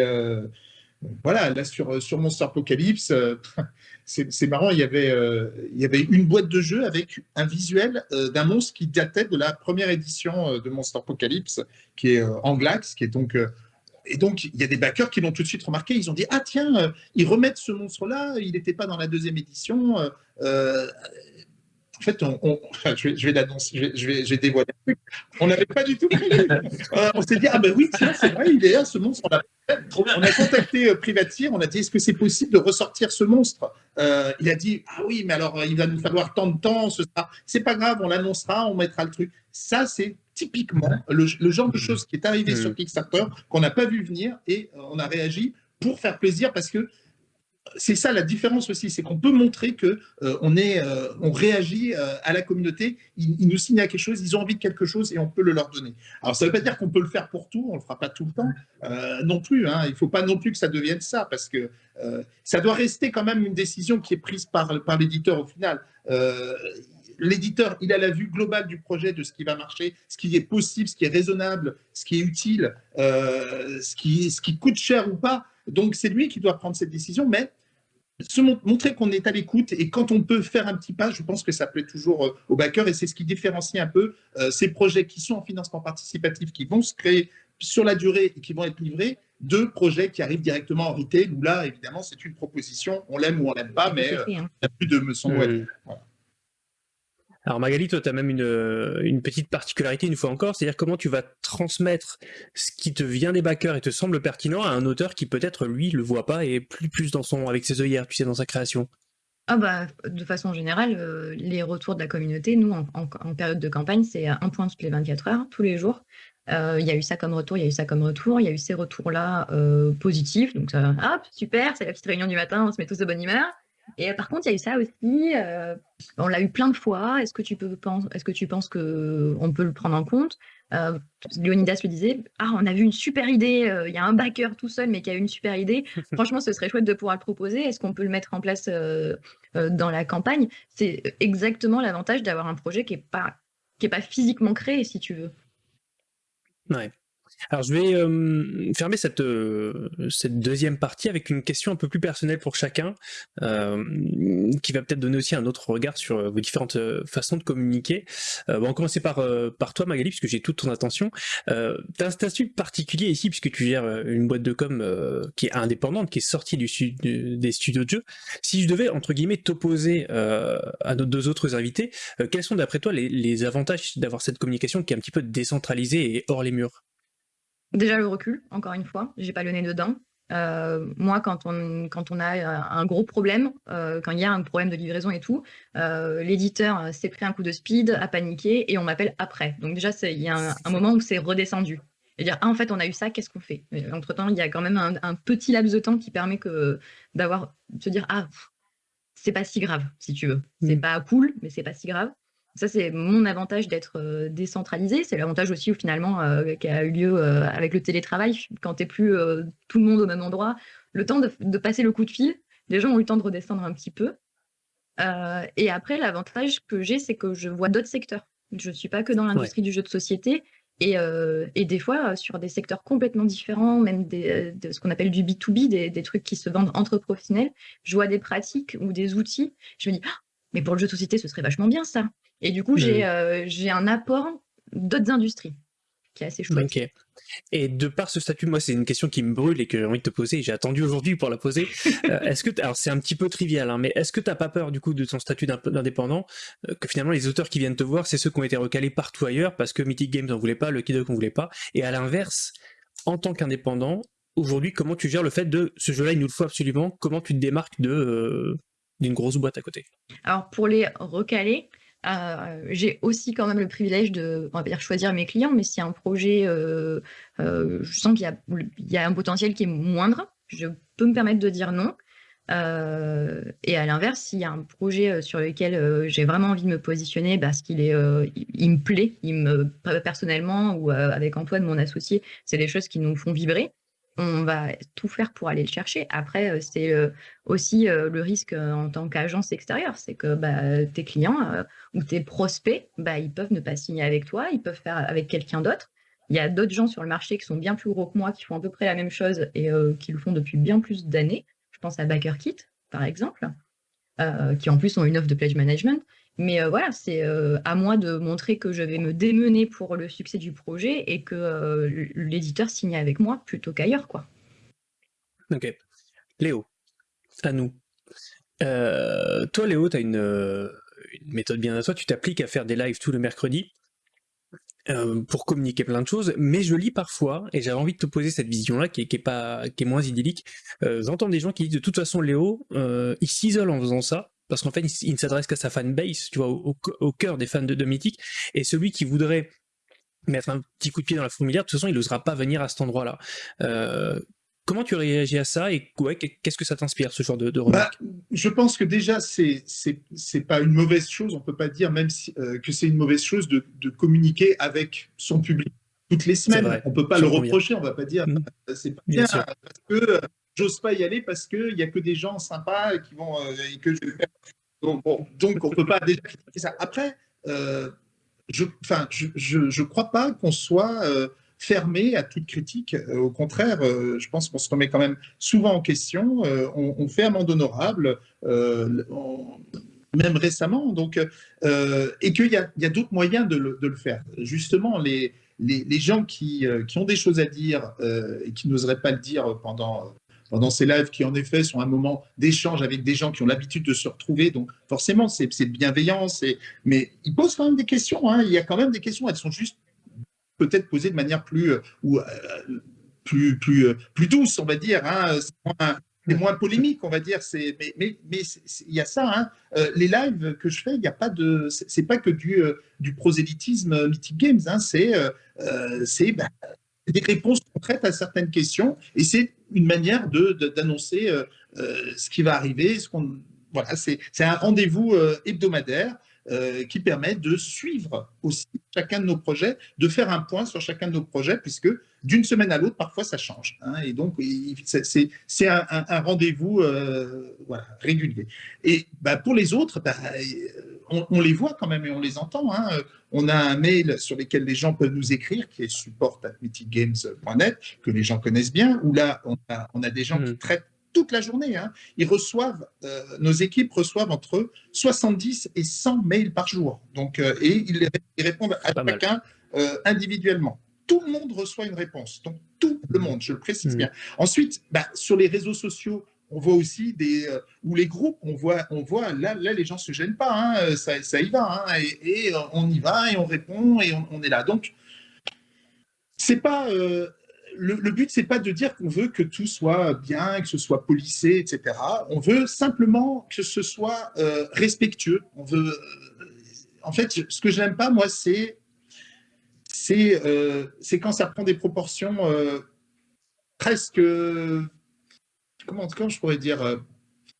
voilà, là sur, sur Monster Apocalypse, euh, c'est marrant, il y, avait, euh, il y avait une boîte de jeu avec un visuel euh, d'un monstre qui datait de la première édition de Monster Apocalypse, qui est Anglax, qui est donc... et donc, il y a des backers qui l'ont tout de suite remarqué, ils ont dit « Ah tiens, ils remettent ce monstre-là, il n'était pas dans la deuxième édition. En fait, on, je vais, je vais je vais, je vais, dévoiler un truc. On n'avait pas du tout prévu. on s'est dit, ah ben oui, tiens, c'est vrai, il est là, ce monstre. On on a contacté euh, Privatir, on a dit est-ce que c'est possible de ressortir ce monstre? Euh, Il a dit ah oui, mais alors il va nous falloir tant de temps, ce sera, c'est pas grave, on l'annoncera, on mettra le truc. Ça c'est typiquement le, genre de choses qui est arrivé sur Kickstarter qu'on n'a pas vu venir et euh, on a réagi pour faire plaisir parce que c'est ça la différence aussi, c'est qu'on peut montrer que euh, on, est, euh, on réagit euh, à la communauté, ils, nous signent à quelque chose, ils ont envie de quelque chose et on peut le leur donner. Alors ça ne veut pas dire qu'on peut le faire pour tout, on ne le fera pas tout le temps non plus. Hein. il ne faut pas non plus que ça devienne ça parce que ça doit rester quand même une décision qui est prise par, l'éditeur au final. L'éditeur, il a la vue globale du projet, de ce qui va marcher, ce qui est possible, ce qui est raisonnable, ce qui est utile, ce, qui, ce qui coûte cher ou pas. Donc c'est lui qui doit prendre cette décision, mais se montrer qu'on est à l'écoute et quand on peut faire un petit pas, je pense que ça plaît toujours euh, aux backers et c'est ce qui différencie un peu euh, ces projets qui sont en financement participatif, qui vont se créer sur la durée et qui vont être livrés, de projets qui arrivent directement en retail, où là, évidemment, c'est une proposition, on l'aime ou on l'aime pas, mais euh, il n'y a plus de me semble. Alors Magali, toi, tu as même une, une, petite particularité une fois encore, c'est-à-dire comment tu vas transmettre ce qui te vient des backers et te semble pertinent à un auteur qui peut-être, lui, le voit pas et plus plus dans son, avec ses œillères, tu sais, dans sa création? Ah bah, de façon générale, euh, les retours de la communauté, nous, en, période de campagne, c'est un point toutes les 24 heures, tous les jours. Euh, il y a eu ça comme retour, il y a eu ça comme retour, il y a eu ces retours-là euh, positifs, donc ça, hop, super, c'est la petite réunion du matin, on se met tous de bonne humeur. Et par contre, il y a eu ça aussi. Euh, on l'a eu plein de fois. Est-ce que tu peux est-ce que tu penses que on peut le prendre en compte? Euh, Leonidas le disait. Ah, on a vu une super idée. Euh, il y a un backer tout seul, mais qui a une super idée. Franchement, ce serait chouette de pouvoir le proposer. Est-ce qu'on peut le mettre en place dans la campagne? C'est exactement l'avantage d'avoir un projet qui est pas qui est pas physiquement créé, si tu veux. Ouais. Alors je vais fermer cette, cette deuxième partie avec une question un peu plus personnelle pour chacun, qui va peut-être donner aussi un autre regard sur vos différentes façons de communiquer. on va commencer par, par toi Magali, puisque j'ai toute ton attention. Euh, tu as un statut particulier ici, puisque tu gères une boîte de com qui est indépendante, qui est sortie du, des studios de jeu. Si je devais, entre guillemets, t'opposer à nos deux autres invités, quels sont d'après toi les, les avantages d'avoir cette communication qui est un petit peu décentralisée et hors les murs? Déjà le recul, encore une fois, j'ai pas le nez dedans. Euh, moi, quand on, quand on a euh, un gros problème, euh, quand il y a un problème de livraison et tout, l'éditeur s'est pris un coup de speed, a paniqué et on m'appelle après. Donc déjà, il y a un, moment où c'est redescendu. Et dire, ah, en fait, on a eu ça, qu'est-ce qu'on fait? Entre-temps, il y a quand même un, petit laps de temps qui permet que d'avoir, de se dire, ah, c'est pas si grave, si tu veux. C'est mmh. pas cool, mais c'est pas si grave. Ça, c'est mon avantage d'être euh, décentralisé. C'est l'avantage aussi, où, finalement, euh, qui a eu lieu euh, avec le télétravail. Quand tu n'es plus tout le monde au même endroit, le temps de, passer le coup de fil, les gens ont eu le temps de redescendre un petit peu. et après, l'avantage que j'ai, c'est que je vois d'autres secteurs. Je ne suis pas que dans l'industrie du jeu de société. Et, et, des fois, sur des secteurs complètement différents, même des, de ce qu'on appelle du B2B, des, des, trucs qui se vendent entre professionnels, je vois des pratiques ou des outils. Je me dis, «Ah, mais pour le jeu de société, ce serait vachement bien ça. Et du coup, j'ai j'ai un apport d'autres industries qui est assez chouette. Et de par ce statut, moi, c'est une question qui me brûle et que j'ai envie de te poser. J'ai attendu aujourd'hui pour la poser. Euh, est-ce que, alors c'est un petit peu trivial, hein, mais est-ce que t'as pas peur du coup de ton statut d'indépendant euh, que finalement les auteurs qui viennent te voir, c'est ceux qui ont été recalés partout ailleurs parce que Mythic Games n'en voulait pas, le Kidok n'en voulait pas. Et à l'inverse, en tant qu'indépendant, aujourd'hui, comment tu gères le fait de ce jeu-là, il nous le faut absolument. Comment tu te démarques de euh, d'une grosse boîte à côté Alors pour les recaler, euh, j'ai aussi quand même le privilège de, choisir mes clients, mais si un projet, euh, euh, je sens qu'il y, y, a un potentiel qui est moindre, je peux me permettre de dire non. et à l'inverse, s'il y a un projet sur lequel j'ai vraiment envie de me positionner parce qu'il est, il, me plaît, il me personnellement ou avec Antoine, mon associé, c'est des choses qui nous font vibrer on va tout faire pour aller le chercher. Après, euh, c'est euh, aussi euh, le risque en tant qu'agence extérieure, c'est que bah, tes clients ou tes prospects, bah, ils peuvent ne pas signer avec toi, ils peuvent faire avec quelqu'un d'autre. Il y a d'autres gens sur le marché qui sont bien plus gros que moi, qui font à peu près la même chose et qui le font depuis bien plus d'années. Je pense à BackerKit, par exemple, qui en plus ont une offre de pledge management. Mais euh, voilà, c'est euh, à moi de montrer que je vais me démener pour le succès du projet et que euh, l'éditeur signe avec moi plutôt qu'ailleurs. quoi. Ok. Léo, à nous. toi, Léo, tu as une, méthode bien à toi. Tu t'appliques à faire des lives tous les mercredis pour communiquer plein de choses, mais je lis parfois, et j'avais envie de te poser cette vision-là qui, est, pas, qui est moins idyllique. J'entends des gens qui disent de toute façon, Léo, il s'isole en faisant ça, parce qu'en fait, il, ne s'adresse qu'à sa fanbase, tu vois, au, cœur des fans de, de Mythic, et celui qui voudrait mettre un petit coup de pied dans la fourmilière, de toute façon, il n'osera pas venir à cet endroit-là. Euh, comment tu réagis à ça et ouais, qu'est-ce que ça t'inspire, ce genre de, de bah, Je pense que déjà, c'est c'est pas une mauvaise chose, on peut pas dire même si, euh, que c'est une mauvaise chose de, de, communiquer avec son public toutes les semaines. On peut pas le reprocher, on va pas dire mmh. c'est pas bien, bien parce que j'ose pas y aller parce qu'il n'y a que des gens sympas qui vont. Euh, et que je donc, bon, donc, on ne peut pas déjà. Après, euh, je ne je, je, crois pas qu'on soit euh, fermé à toute critique. au contraire, je pense qu'on se remet quand même souvent en question. On, on, fait amende honorable, même récemment. Donc, et qu'il y a, a d'autres moyens de le, de le, faire. Justement, les, les, les gens qui, qui, ont des choses à dire et qui n'oseraient pas le dire pendant pendant ces lives qui, en effet, sont un moment d'échange avec des gens qui ont l'habitude de se retrouver. Donc, forcément, c'est bienveillant. Mais ils posent quand même des questions. Hein. Il y a quand même des questions. Elles sont juste peut-être posées de manière plus, euh, ou, euh, plus, plus, euh, plus douce, on va dire. Hein. C'est moins, polémique, on va dire. Mais, mais, mais il y a ça. Hein. les lives que je fais, il n'y a pas de. C'est que du, prosélytisme Mythic Games. Hein. C'est bah, des réponses concrètes à certaines questions. Et c'est une manière d'annoncer euh, euh, ce qui va arriver. Ce voilà, c'est un rendez-vous euh, qui permet de suivre aussi chacun de nos projets, de faire un point sur chacun de nos projets, puisque d'une semaine à l'autre, parfois, ça change. Hein, et donc, c'est un, un rendez-vous voilà, régulier. Et bah, pour les autres, bah, on, les voit quand même et on les entend. Hein. On a un mail sur lequel les gens peuvent nous écrire, qui est support.mythicgames.net, que les gens connaissent bien, où là, on a, des gens qui mm. traitent toute la journée. Hein. Ils reçoivent, euh, nos équipes reçoivent entre 70 et 100 mails par jour. Donc, euh, et ils, répondent à chacun euh, individuellement tout le monde reçoit une réponse. Donc, tout le monde, je le précise mm. bien. Ensuite, bah, sur les réseaux sociaux, on voit aussi des euh, ou les groupes, on voit, on voit là, là les gens se gênent pas, hein, ça, ça, y va, hein, et, euh, on y va et on répond et on, est là. Donc c'est pas le, le, but, c'est pas de dire qu'on veut que tout soit bien, que ce soit policé, etc. On veut simplement que ce soit respectueux. On veut, en fait, ce que je n'aime pas, moi, c'est c'est c'est quand ça prend des proportions presque comment, je pourrais dire, euh,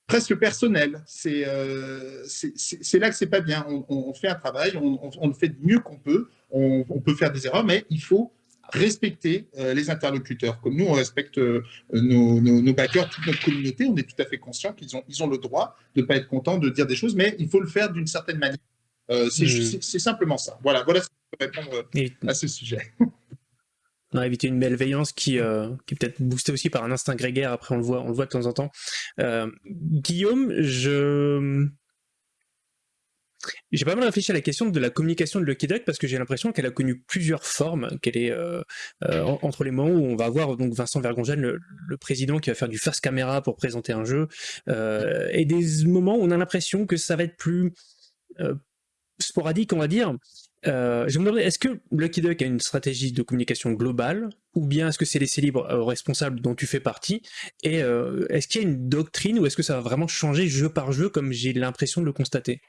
presque personnel. Euh, c'est là que c'est pas bien. On, fait un travail, on, le fait du mieux qu'on peut, on, peut faire des erreurs, mais il faut respecter euh, les interlocuteurs. Comme nous, on respecte nos, nos, backers, toute notre communauté, on est tout à fait conscient qu'ils ont, ils ont le droit de ne pas être contents de dire des choses, mais il faut le faire d'une certaine manière. Hmm. C'est simplement ça. Voilà, voilà ce que je peux répondre à ce sujet. On a évité une malveillance qui, qui est peut-être boostée aussi par un instinct grégaire, après on le voit, on le voit de temps en temps. Guillaume, je j'ai pas mal réfléchi à la question de la communication de Lucky Duck parce que j'ai l'impression qu'elle a connu plusieurs formes, qu'elle est euh, euh, entre les moments où on va avoir donc Vincent Vergongène, le, président qui va faire du face caméra pour présenter un jeu, euh, et des moments où on a l'impression que ça va être plus sporadique, on va dire. je me demandais, est-ce que Lucky Duck a une stratégie de communication globale, ou bien est-ce que c'est les libres responsables dont tu fais partie, et est-ce qu'il y a une doctrine, ou est-ce que ça va vraiment changer jeu par jeu, comme j'ai l'impression de le constater?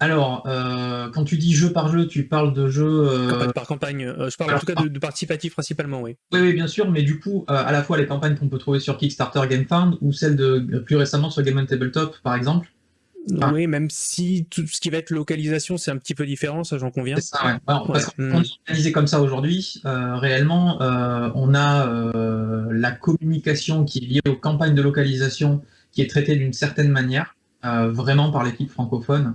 Alors, euh, quand tu dis jeu par jeu, tu parles de jeu... Euh, campagne par campagne, euh, je parle en tout cas de, participatif principalement, oui. Oui, oui, bien sûr, mais du coup, à la fois les campagnes qu'on peut trouver sur Kickstarter GameFound ou celles de plus récemment sur Game on Tabletop, par exemple. oui, même si tout ce qui va être localisation, c'est un petit peu différent, ça j'en conviens. C'est ça, ouais. parce qu'on hmm. est organisé comme ça aujourd'hui, réellement, on a la communication qui est liée aux campagnes de localisation qui est traitée d'une certaine manière, vraiment par l'équipe francophone.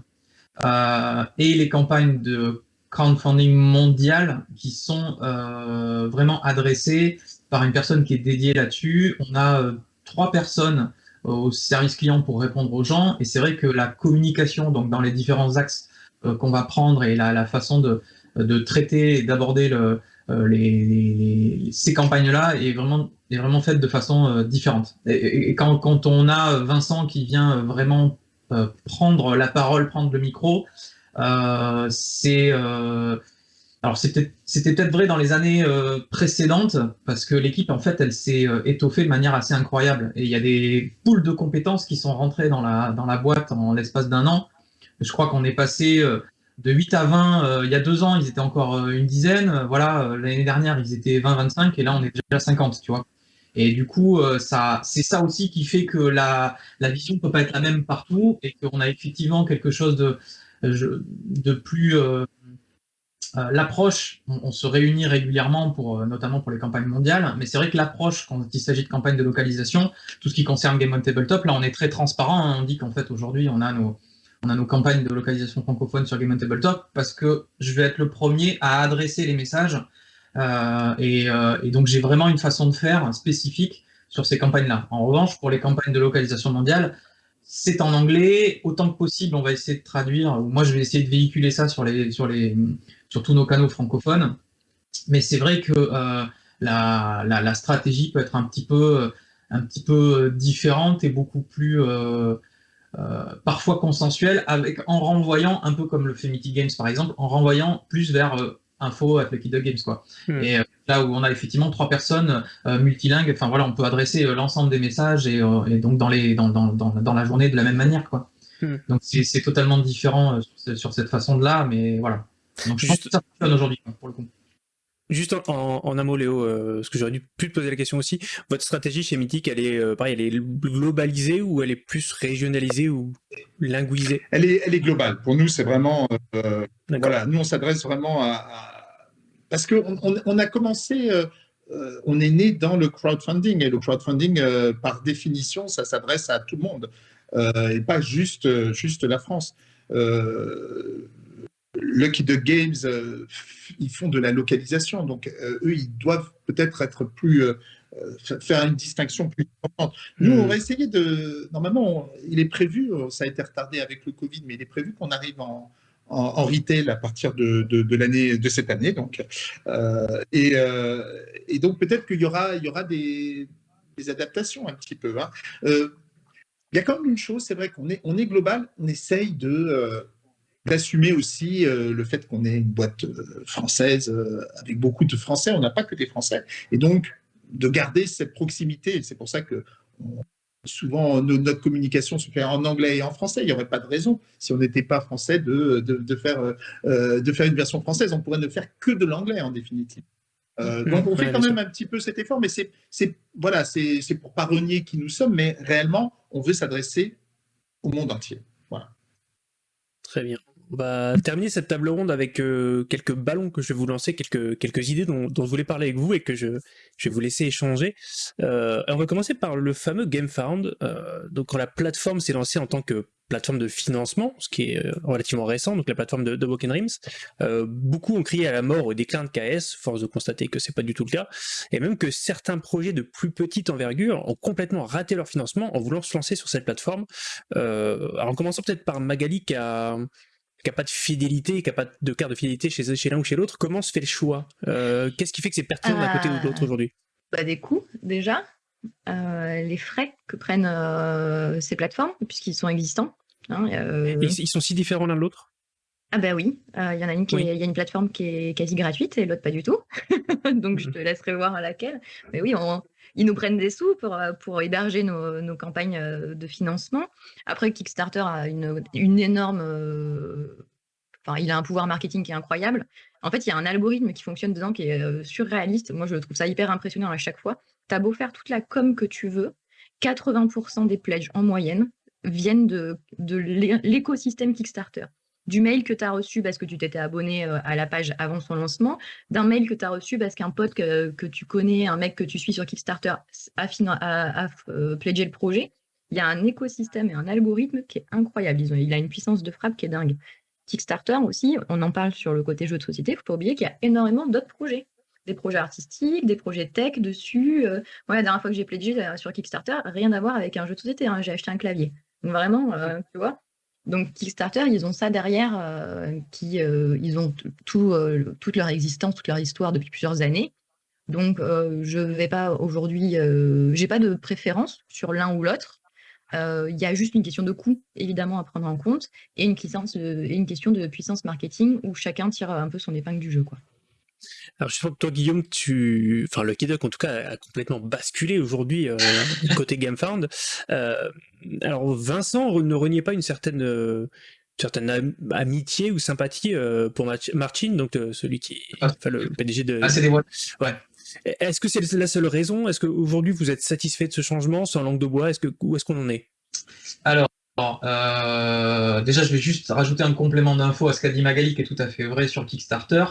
Euh, et les campagnes de crowdfunding mondial qui sont euh, vraiment adressées par une personne qui est dédiée là-dessus. On a euh, trois personnes au service client pour répondre aux gens, et c'est vrai que la communication donc dans les différents axes qu'on va prendre et la, façon de, traiter et d'aborder ces campagnes-là est vraiment, est vraiment faite de façon différente. Et, quand, on a Vincent qui vient vraiment prendre la parole, prendre le micro. Euh, c'est euh, alors c'était peut-être vrai dans les années précédentes, parce que l'équipe, en fait, elle s'est étoffée de manière assez incroyable. Et il y a des poules de compétences qui sont rentrées dans la, dans la boîte en l'espace d'un an. Je crois qu'on est passé de 8 à 20. il y a deux ans, ils étaient encore une dizaine. Voilà, l'année dernière, ils étaient 20-25, et là, on est déjà 50, tu vois. Et du coup, euh, ça, c'est ça aussi qui fait que la, vision peut pas être la même partout et qu'on a effectivement quelque chose de, de plus euh, euh, l'approche, on, se réunit régulièrement pour notamment pour les campagnes mondiales, mais c'est vrai que l'approche quand il s'agit de campagnes de localisation, tout ce qui concerne Game on Tabletop, là on est très transparent, hein. on dit qu'en fait aujourd'hui on a nos on a nos campagnes de localisation francophone sur Game on Tabletop parce que je vais être le premier à adresser les messages euh, euh, et, donc j'ai vraiment une façon de faire spécifique sur ces campagnes-là. En revanche, pour les campagnes de localisation mondiale, c'est en anglais, autant que possible, on va essayer de traduire, moi je vais essayer de véhiculer ça sur, tous nos canaux francophones, mais c'est vrai que euh, la, stratégie peut être un petit peu, différente et beaucoup plus parfois consensuelle, avec, en renvoyant, un peu comme le Mythic Games par exemple, en renvoyant plus vers info avec Lucky Duck Games quoi. Hmm. Et euh, là où on a effectivement trois personnes euh, multilingues, enfin voilà, on peut adresser euh, l'ensemble des messages et, donc dans les dans, dans, dans, la journée de la même manière quoi. Hmm. Donc c'est totalement différent sur, cette façon de là, mais voilà. Donc je pense que ça fonctionne aujourd'hui pour le coup. Juste en, en, un mot, Léo, ce que j'aurais dû plus te poser la question aussi, votre stratégie chez Mythic, elle est pareil, elle est globalisée ou elle est plus régionalisée ou linguisée? Elle est, elle est globale. Pour nous, c'est vraiment, voilà, nous on s'adresse vraiment à parce qu'on on, a commencé, euh, euh, on est né dans le crowdfunding, et le crowdfunding, euh, par définition, ça s'adresse à tout le monde, et pas juste, juste la France. Lucky the Games, ils font de la localisation, donc eux, ils doivent peut-être être plus faire une distinction plus importante. Nous, on hmm. va essayer de. Normalement, il est prévu, ça a été retardé avec le Covid, mais il est prévu qu'on arrive en, en, retail à partir de, de, l'année de cette année. Donc, euh, et, euh, et, donc peut-être qu'il y aura, il y aura des, adaptations un petit peu. Hein. Euh, il y a quand même une chose, c'est vrai qu'on est, on est global, on essaye de d'assumer aussi le fait qu'on est une boîte française avec beaucoup de Français. On n'a pas que des Français, et donc de garder cette proximité. C'est pour ça que souvent notre communication se fait en anglais et en français. Il n'y aurait pas de raison, si on n'était pas français, de, de, faire, euh, de faire une version française. On pourrait ne faire que de l'anglais en définitive. Euh, donc on fait quand même un petit peu cet effort, mais c'est voilà, c'est pour pas renier qui nous sommes, mais réellement, on veut s'adresser au monde entier. Voilà. Très bien. On va terminer cette table ronde avec euh, quelques ballons que je vais vous lancer, quelques, quelques idées dont, je voulais parler avec vous et que je, vais vous laisser échanger. Euh, on va commencer par le fameux GameFound. Euh, donc quand la plateforme s'est lancée en tant que plateforme de financement, ce qui est relativement récent, donc la plateforme de, de Dreams. beaucoup ont crié à la mort au déclin de KS, force de constater que c'est pas du tout le cas, et même que certains projets de plus petite envergure ont complètement raté leur financement en voulant se lancer sur cette plateforme. en commençant peut-être par Magali qui a qui n'a pas de fidélité, qui n'a pas de carte de fidélité chez, chez l'un ou chez l'autre, comment se fait le choix? Qu'est-ce qui fait que c'est pertinent d'un côté ou de l'autre aujourd'hui? bah, Des coûts, déjà. Euh, les frais que prennent euh, ces plateformes, puisqu'ils sont existants. Hein, euh... ils, sont si différents l'un de l'autre? Ah bah oui, il y en a une qui y a une plateforme qui est quasi gratuite et l'autre pas du tout. Donc je mhm. te laisserai voir à laquelle. Mais oui, ils nous prennent des sous pour, pour héberger nos, campagnes de financement. Après, Kickstarter a une, énorme Enfin, il a un pouvoir marketing qui est incroyable. En fait, il y a un algorithme qui fonctionne dedans qui est surréaliste. Moi, je trouve ça hyper impressionnant à chaque fois. Tu as beau faire toute la com que tu veux, 80% des pledges en moyenne viennent de l'écosystème Kickstarter. Du mail que tu as reçu parce que tu t'étais abonné à la page avant son lancement, d'un mail que tu as reçu parce qu'un pote que, tu connais, un mec que tu suis sur Kickstarter a, a, a pledgé le projet. Il y a un écosystème et un algorithme qui est incroyable. il a une puissance de frappe qui est dingue. Kickstarter aussi, on en parle sur le côté jeu de société, il ne faut pas oublier qu'il y a énormément d'autres projets. Des projets artistiques, des projets tech dessus. Euh, la dernière fois que j'ai pledgé euh, sur Kickstarter, rien à voir avec un jeu de société, hein, j'ai acheté un clavier. Donc vraiment, euh, tu vois. Donc Kickstarter, ils ont ça derrière, qui, ils ont tout, toute leur existence, toute leur histoire depuis plusieurs années. Donc je ne vais pas aujourd'hui, j'ai pas de préférence sur l'un ou l'autre. Euh, il y a juste une question de coût, évidemment, à prendre en compte, et une, une question de puissance marketing où chacun tire un peu son épingle du jeu. Quoi. Alors je que toi Guillaume, tu, enfin le Kidoc en tout cas a complètement basculé aujourd'hui euh, côté GameFound. Euh, alors Vincent ne reniait pas une certaine certaine amitié ou sympathie pour Martin, donc celui qui, ah. enfin, le PDG de. Ah c'est des Ouais. Est-ce que c'est la seule raison? Est-ce qu'aujourd'hui vous êtes satisfait de ce changement sans langue de bois? Est-ce que, Où est-ce qu'on en est? Alors, euh, déjà je vais juste rajouter un complément d'info à ce qu'a dit Magali qui est tout à fait vrai sur Kickstarter.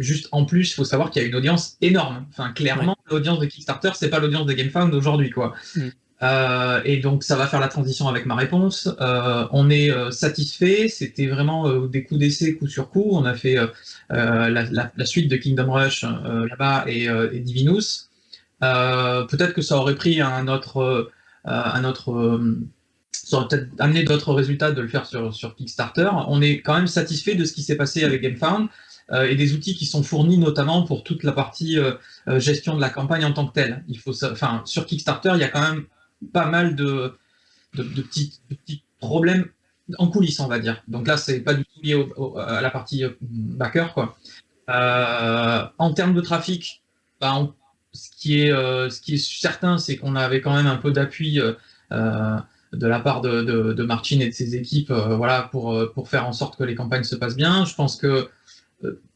Juste en plus, il faut savoir qu'il y a une audience énorme. Enfin, clairement, l'audience de Kickstarter, c'est pas l'audience de GameFound aujourd'hui, quoi. Mm. Euh, et donc ça va faire la transition avec ma réponse. Euh, on est euh, satisfait, c'était vraiment des coups d'essai coup sur coup. On a fait la, suite de Kingdom Rush là-bas et, Divinus. peut-être que ça aurait pris un autre, un autre ça aurait peut-être amené d'autres résultats de le faire sur, sur Kickstarter. On est quand même satisfait de ce qui s'est passé avec GameFound et des outils qui sont fournis notamment pour toute la partie gestion de la campagne en tant que telle. Il faut, enfin, sur Kickstarter, il y a quand même pas mal de, de, petits, petits, problèmes en coulisses, on va dire. Donc là, c'est pas du tout lié à la partie euh, backer. Quoi. Euh, en termes de trafic, bah, ce, qui est, euh, ce qui est certain, c'est qu'on avait quand même un peu d'appui de la part de, de, de, Martin et de ses équipes voilà, pour, pour faire en sorte que les campagnes se passent bien. Je pense que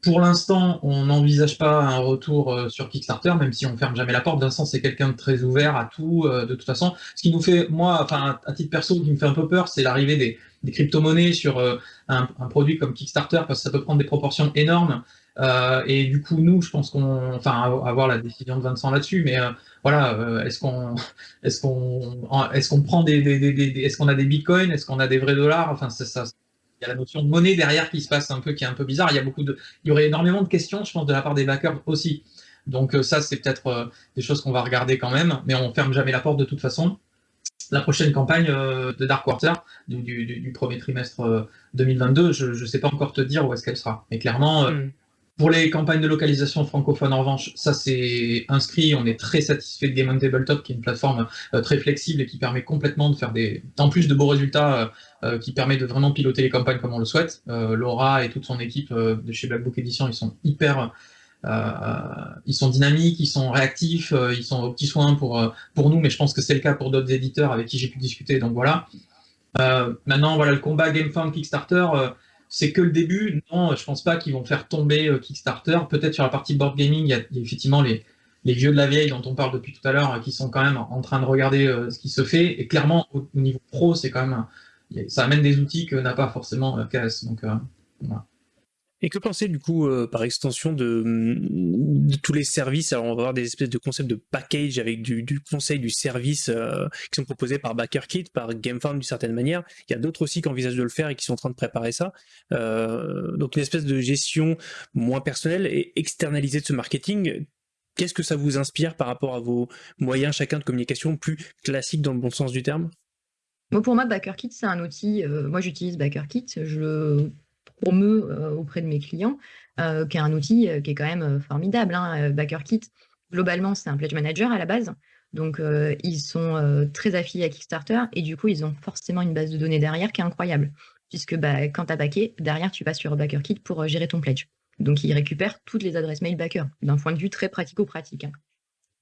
pour l'instant, on n'envisage pas un retour euh, sur Kickstarter, même si on ferme jamais la porte. Vincent, c'est quelqu'un de très ouvert à tout, euh, de toute façon. Ce qui nous fait, moi, enfin, à titre perso, qui me fait un peu peur, c'est l'arrivée des, crypto-monnaies sur euh, un, produit comme Kickstarter, parce que ça peut prendre des proportions énormes. et du coup, nous, je pense qu'on, enfin, avoir la décision de Vincent là-dessus, mais voilà, est-ce qu'on, est-ce qu'on, est-ce qu'on prend des, est-ce qu'on a des bitcoins, est-ce qu'on a des vrais dollars, enfin, ça, ça a la notion de monnaie derrière qui se passe un peu, qui est un peu bizarre. Il y a beaucoup de, il y aurait énormément de questions, je pense, de la part des backers aussi. Donc euh, ça, c'est peut-être euh, des choses qu'on va regarder quand même, mais on ferme jamais la porte de toute façon. La prochaine campagne euh, de Dark Quarter du, premier trimestre 2022, je ne sais pas encore te dire où est-ce qu'elle sera. Mais clairement, hmm. Pour les campagnes de localisation francophone, en revanche, ça c'est inscrit. On est très satisfait de Game on Tabletop, qui est une plateforme euh, très flexible et qui permet complètement de faire des, en plus de beaux résultats, euh, euh, qui permet de vraiment piloter les campagnes comme on le souhaite. Laura et toute son équipe de chez Black Book Edition, ils sont hyper, ils sont dynamiques, ils sont réactifs, ils sont aux petits soins pour pour nous, mais je pense que c'est le cas pour d'autres éditeurs avec qui j'ai pu discuter. Donc voilà. maintenant, voilà le combat GameFound Kickstarter c'est que le début. Non, je pense pas qu'ils vont faire tomber euh, Kickstarter. Peut-être sur la partie board gaming, il y a, effectivement les, vieux de la vieille dont on parle depuis tout à l'heure euh, qui sont quand même en train de regarder euh, ce qui se fait. Et clairement, au, niveau pro, c'est quand même ça amène des outils que n'a pas forcément KS. Donc, Et que pensez du coup, euh, par extension, de, de, tous les services? Alors, on va avoir des espèces de concepts de package avec du, conseil, du service euh, qui sont proposés par BackerKit, par GameFound d'une certaine manière. Il y a d'autres aussi qui envisagent de le faire et qui sont en train de préparer ça. Euh, donc, une espèce de gestion moins personnelle et externalisée de ce marketing. Qu'est-ce que ça vous inspire par rapport à vos moyens chacun de communication plus classiques dans le bon sens du terme? Pour moi, BackerKit, c'est un outil. moi, j'utilise BackerKit. Je le promeux euh, auprès de mes clients, euh, qui est un outil euh, qui est quand même formidable. Hein, BackerKit, globalement, c'est un pledge manager à la base. Donc, ils sont très affiliés à Kickstarter et du coup, ils ont forcément une base de données derrière qui est incroyable. Puisque bah, quand tu as backé, derrière, tu passes sur BackerKit pour gérer ton pledge. Donc, ils récupèrent toutes les adresses mail backer d'un point de vue très pratico-pratique. Hein.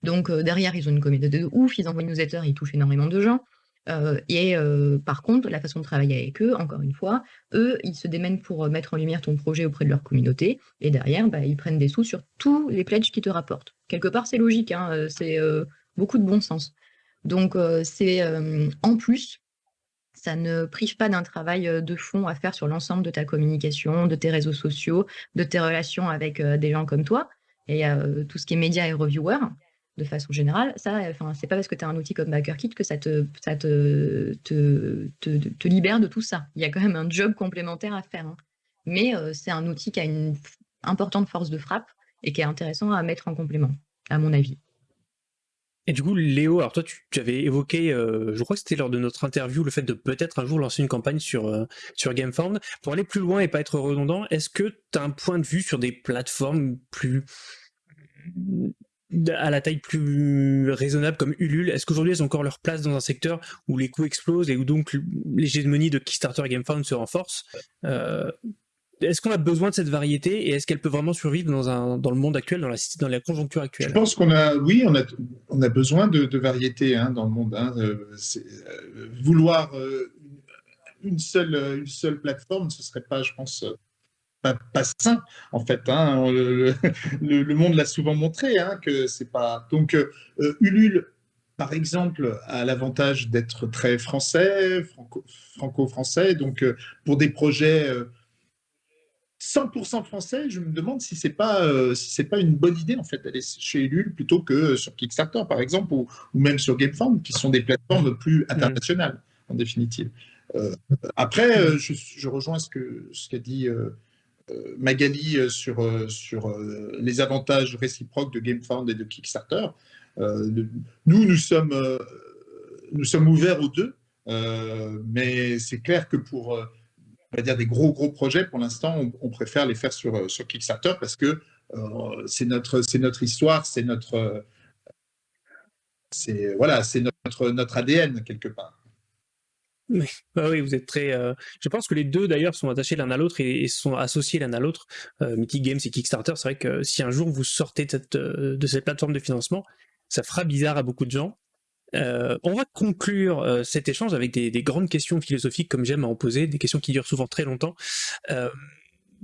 Donc, derrière, ils ont une communauté de ouf, ils envoient une newsletter, ils touchent énormément de gens. Euh, et euh, par contre, la façon de travailler avec eux, encore une fois, eux, ils se démènent pour euh, mettre en lumière ton projet auprès de leur communauté. Et derrière, bah, ils prennent des sous sur tous les pledges qu'ils te rapportent. Quelque part, c'est logique, hein, c'est beaucoup de bon sens. Donc, c'est en plus, ça ne prive pas d'un travail de fond à faire sur l'ensemble de ta communication, de tes réseaux sociaux, de tes relations avec des gens comme toi et tout ce qui est médias et reviewers de façon générale, ça, enfin, c'est pas parce que tu as un outil comme BackerKit que ça, te, libère de tout ça. Il y a quand même un job complémentaire à faire. Hein. Mais euh, c'est un outil qui a une importante force de frappe et qui est intéressant à mettre en complément, à mon avis. Et du coup, Léo, alors toi, tu, avais évoqué, euh, je crois que c'était lors de notre interview, le fait de peut-être un jour lancer une campagne sur, euh, sur GameFound. Pour aller plus loin et pas être redondant, est-ce que tu as un point de vue sur des plateformes plus à la taille plus raisonnable comme Ulule, est-ce qu'aujourd'hui elles ont encore leur place dans un secteur où les coûts explosent et où donc l'hégémonie de Kickstarter et GameFound se renforce? Euh, Est-ce qu'on a besoin de cette variété et est-ce qu'elle peut vraiment survivre dans, un, dans le monde actuel, dans la, conjoncture actuelle? Je pense qu'on a, oui, on a, on a besoin de, de variété hein, dans le monde. Hein. Euh, euh, vouloir une, seule, une seule plateforme, ce serait pas, je pense, pas, sain en fait. Hein. Le, monde l'a souvent montré hein, que c'est pas. Donc euh, Ulule, par exemple, a l'avantage d'être très français, franco-français. donc euh, pour des projets 100% euh, français, je me demande si c'est pas si c'est pas une bonne idée en fait d'aller chez Ulule plutôt que sur Kickstarter par exemple ou, même sur GameFound qui sont des plateformes plus mmh. internationales en définitive. après, je, je, rejoins ce que ce qu'a dit euh, Magali euh, sur, euh, sur les avantages réciproques de GameFound et de Kickstarter. nous, nous sommes, nous sommes ouverts aux deux, mais c'est clair que pour on va dire des gros gros projets, pour l'instant, on, préfère les faire sur, sur Kickstarter parce que c'est notre, notre histoire, c'est notre, voilà, notre, notre ADN quelque part. Oui, vous êtes très. Euh, je pense que les deux d'ailleurs sont attachés l'un à l'autre et, sont associés l'un à l'autre. Euh, Mythic Games et Kickstarter, c'est vrai que si un jour vous sortez de cette, euh, plateforme de financement, ça fera bizarre à beaucoup de gens. on va conclure cet échange avec des, des, grandes questions philosophiques, comme j'aime à en poser, des questions qui durent souvent très longtemps.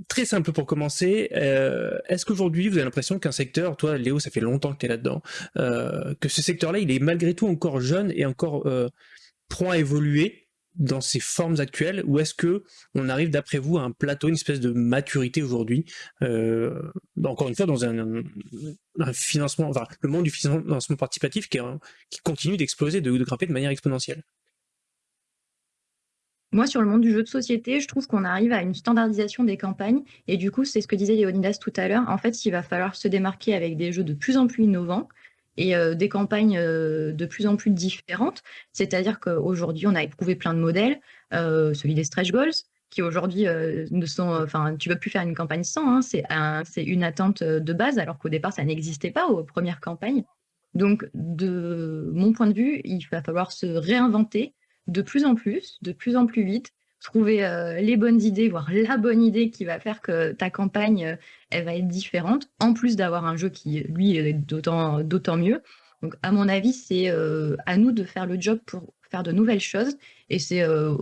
très simple pour commencer. Est-ce qu'aujourd'hui vous avez l'impression qu'un secteur, toi Léo, ça fait longtemps que tu es là-dedans, que ce secteur-là, il est malgré tout encore jeune et encore prend à évoluer? Dans ses formes actuelles ou est-ce que on arrive d'après vous à un plateau, une espèce de maturité aujourd'hui euh, Encore une fois, dans un, financement, le monde du financement participatif qui, continue d'exploser, de, grimper de manière exponentielle? Moi, sur le monde du jeu de société, je trouve qu'on arrive à une standardisation des campagnes. Et du coup, c'est ce que disait Léonidas tout à l'heure. En fait, il va falloir se démarquer avec des jeux de plus en plus innovants et euh, des campagnes euh, de plus en plus différentes. C'est-à-dire qu'aujourd'hui, on a éprouvé plein de modèles, euh, celui des stretch goals, qui aujourd'hui ne sont, enfin, tu vas plus faire une campagne sans, hein, c'est une attente de base, alors qu'au départ, ça n'existait pas aux premières campagnes. Donc, de mon point de vue, il va falloir se réinventer de plus en plus, de plus en plus vite, trouver euh, les bonnes idées, voire la bonne idée qui va faire que ta campagne, euh, elle va être différente, en plus d'avoir un jeu qui, lui, est d'autant, mieux. Donc, à mon avis, c'est euh, à nous de faire le job pour faire de nouvelles choses, et c'est de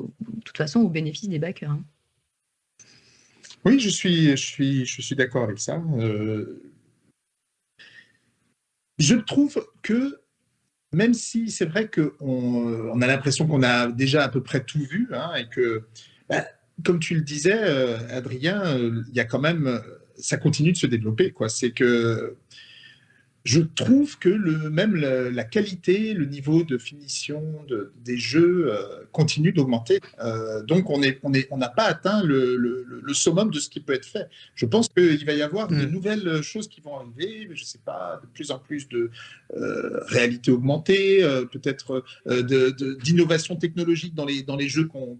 toute façon au bénéfice des backers. Hein. Oui, je suis, je suis, je suis d'accord avec ça. je trouve que même si c'est vrai qu'on on a l'impression qu'on a déjà à peu près tout vu, hein, et que bah, comme tu le disais, Adrien, il y a quand même, ça continue de se développer. C'est que je trouve que le, même la, qualité, le niveau de finition de, des jeux euh, continue d'augmenter. Euh, donc, on n'a on est, on pas atteint le, le, summum de ce qui peut être fait. Je pense qu'il va y avoir de mm. nouvelles choses qui vont arriver, je ne sais pas, de plus en plus de euh, réalité augmentée, peut-être d'innovation technologique dans les, dans les jeux qu'on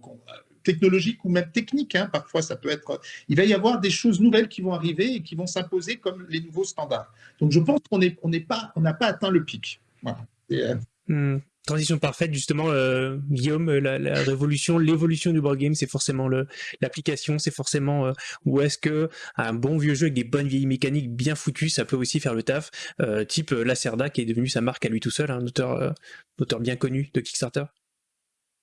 technologique ou même technique. Hein, parfois, ça peut être. Il va y avoir des choses nouvelles qui vont arriver et qui vont s'imposer comme les nouveaux standards. Donc, je pense qu'on n'est on pas, on n'a pas atteint le pic. Euh, hmm. Transition parfaite, justement, euh, Guillaume, la, révolution, l'évolution du board game, c'est forcément l'application, c'est forcément euh, où est-ce que un bon vieux jeu avec des bonnes vieilles mécaniques bien foutues, ça peut aussi faire le taf, type Lacerda qui est devenu sa marque à lui tout seul, un auteur, auteur bien connu de Kickstarter.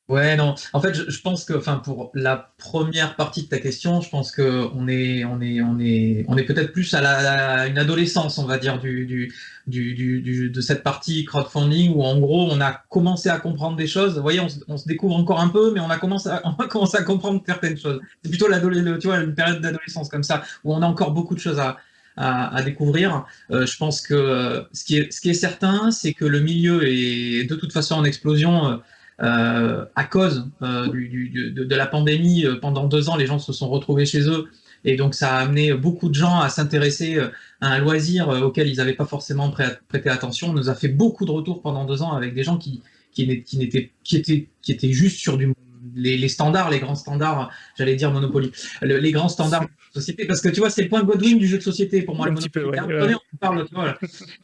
Ouais, non. En fait, je, pense que, enfin, pour la première partie de ta question, je pense que on est, on est, on est, on est peut-être plus à, la, une adolescence, on va dire, du, du, du, du, de cette partie crowdfunding où, en gros, on a commencé à comprendre des choses. Vous voyez, on, se découvre encore un peu, mais on a commencé à, on a commencé à comprendre certaines choses. C'est plutôt l'adolescence, tu vois, une période d'adolescence comme ça où on a encore beaucoup de choses à, à, à, découvrir. Euh, je pense que ce qui est, ce qui est certain, c'est que le milieu est de toute façon en explosion. Euh, euh, à cause euh, du, de, la pandémie, euh, pendant deux ans, les gens se sont retrouvés chez eux. Et donc, ça a amené beaucoup de gens à s'intéresser à un loisir auquel ils n'avaient pas forcément prêté attention. On nous a fait beaucoup de retours pendant deux ans avec des gens qui, qui, qui, étaient, qui, étaient, qui étaient juste sur du, les, standards, les grands standards, j'allais dire Monopoly, les grands standards de société, parce que tu vois, c'est le point Godwin du jeu de société pour moi. Un le petit peu, on parle,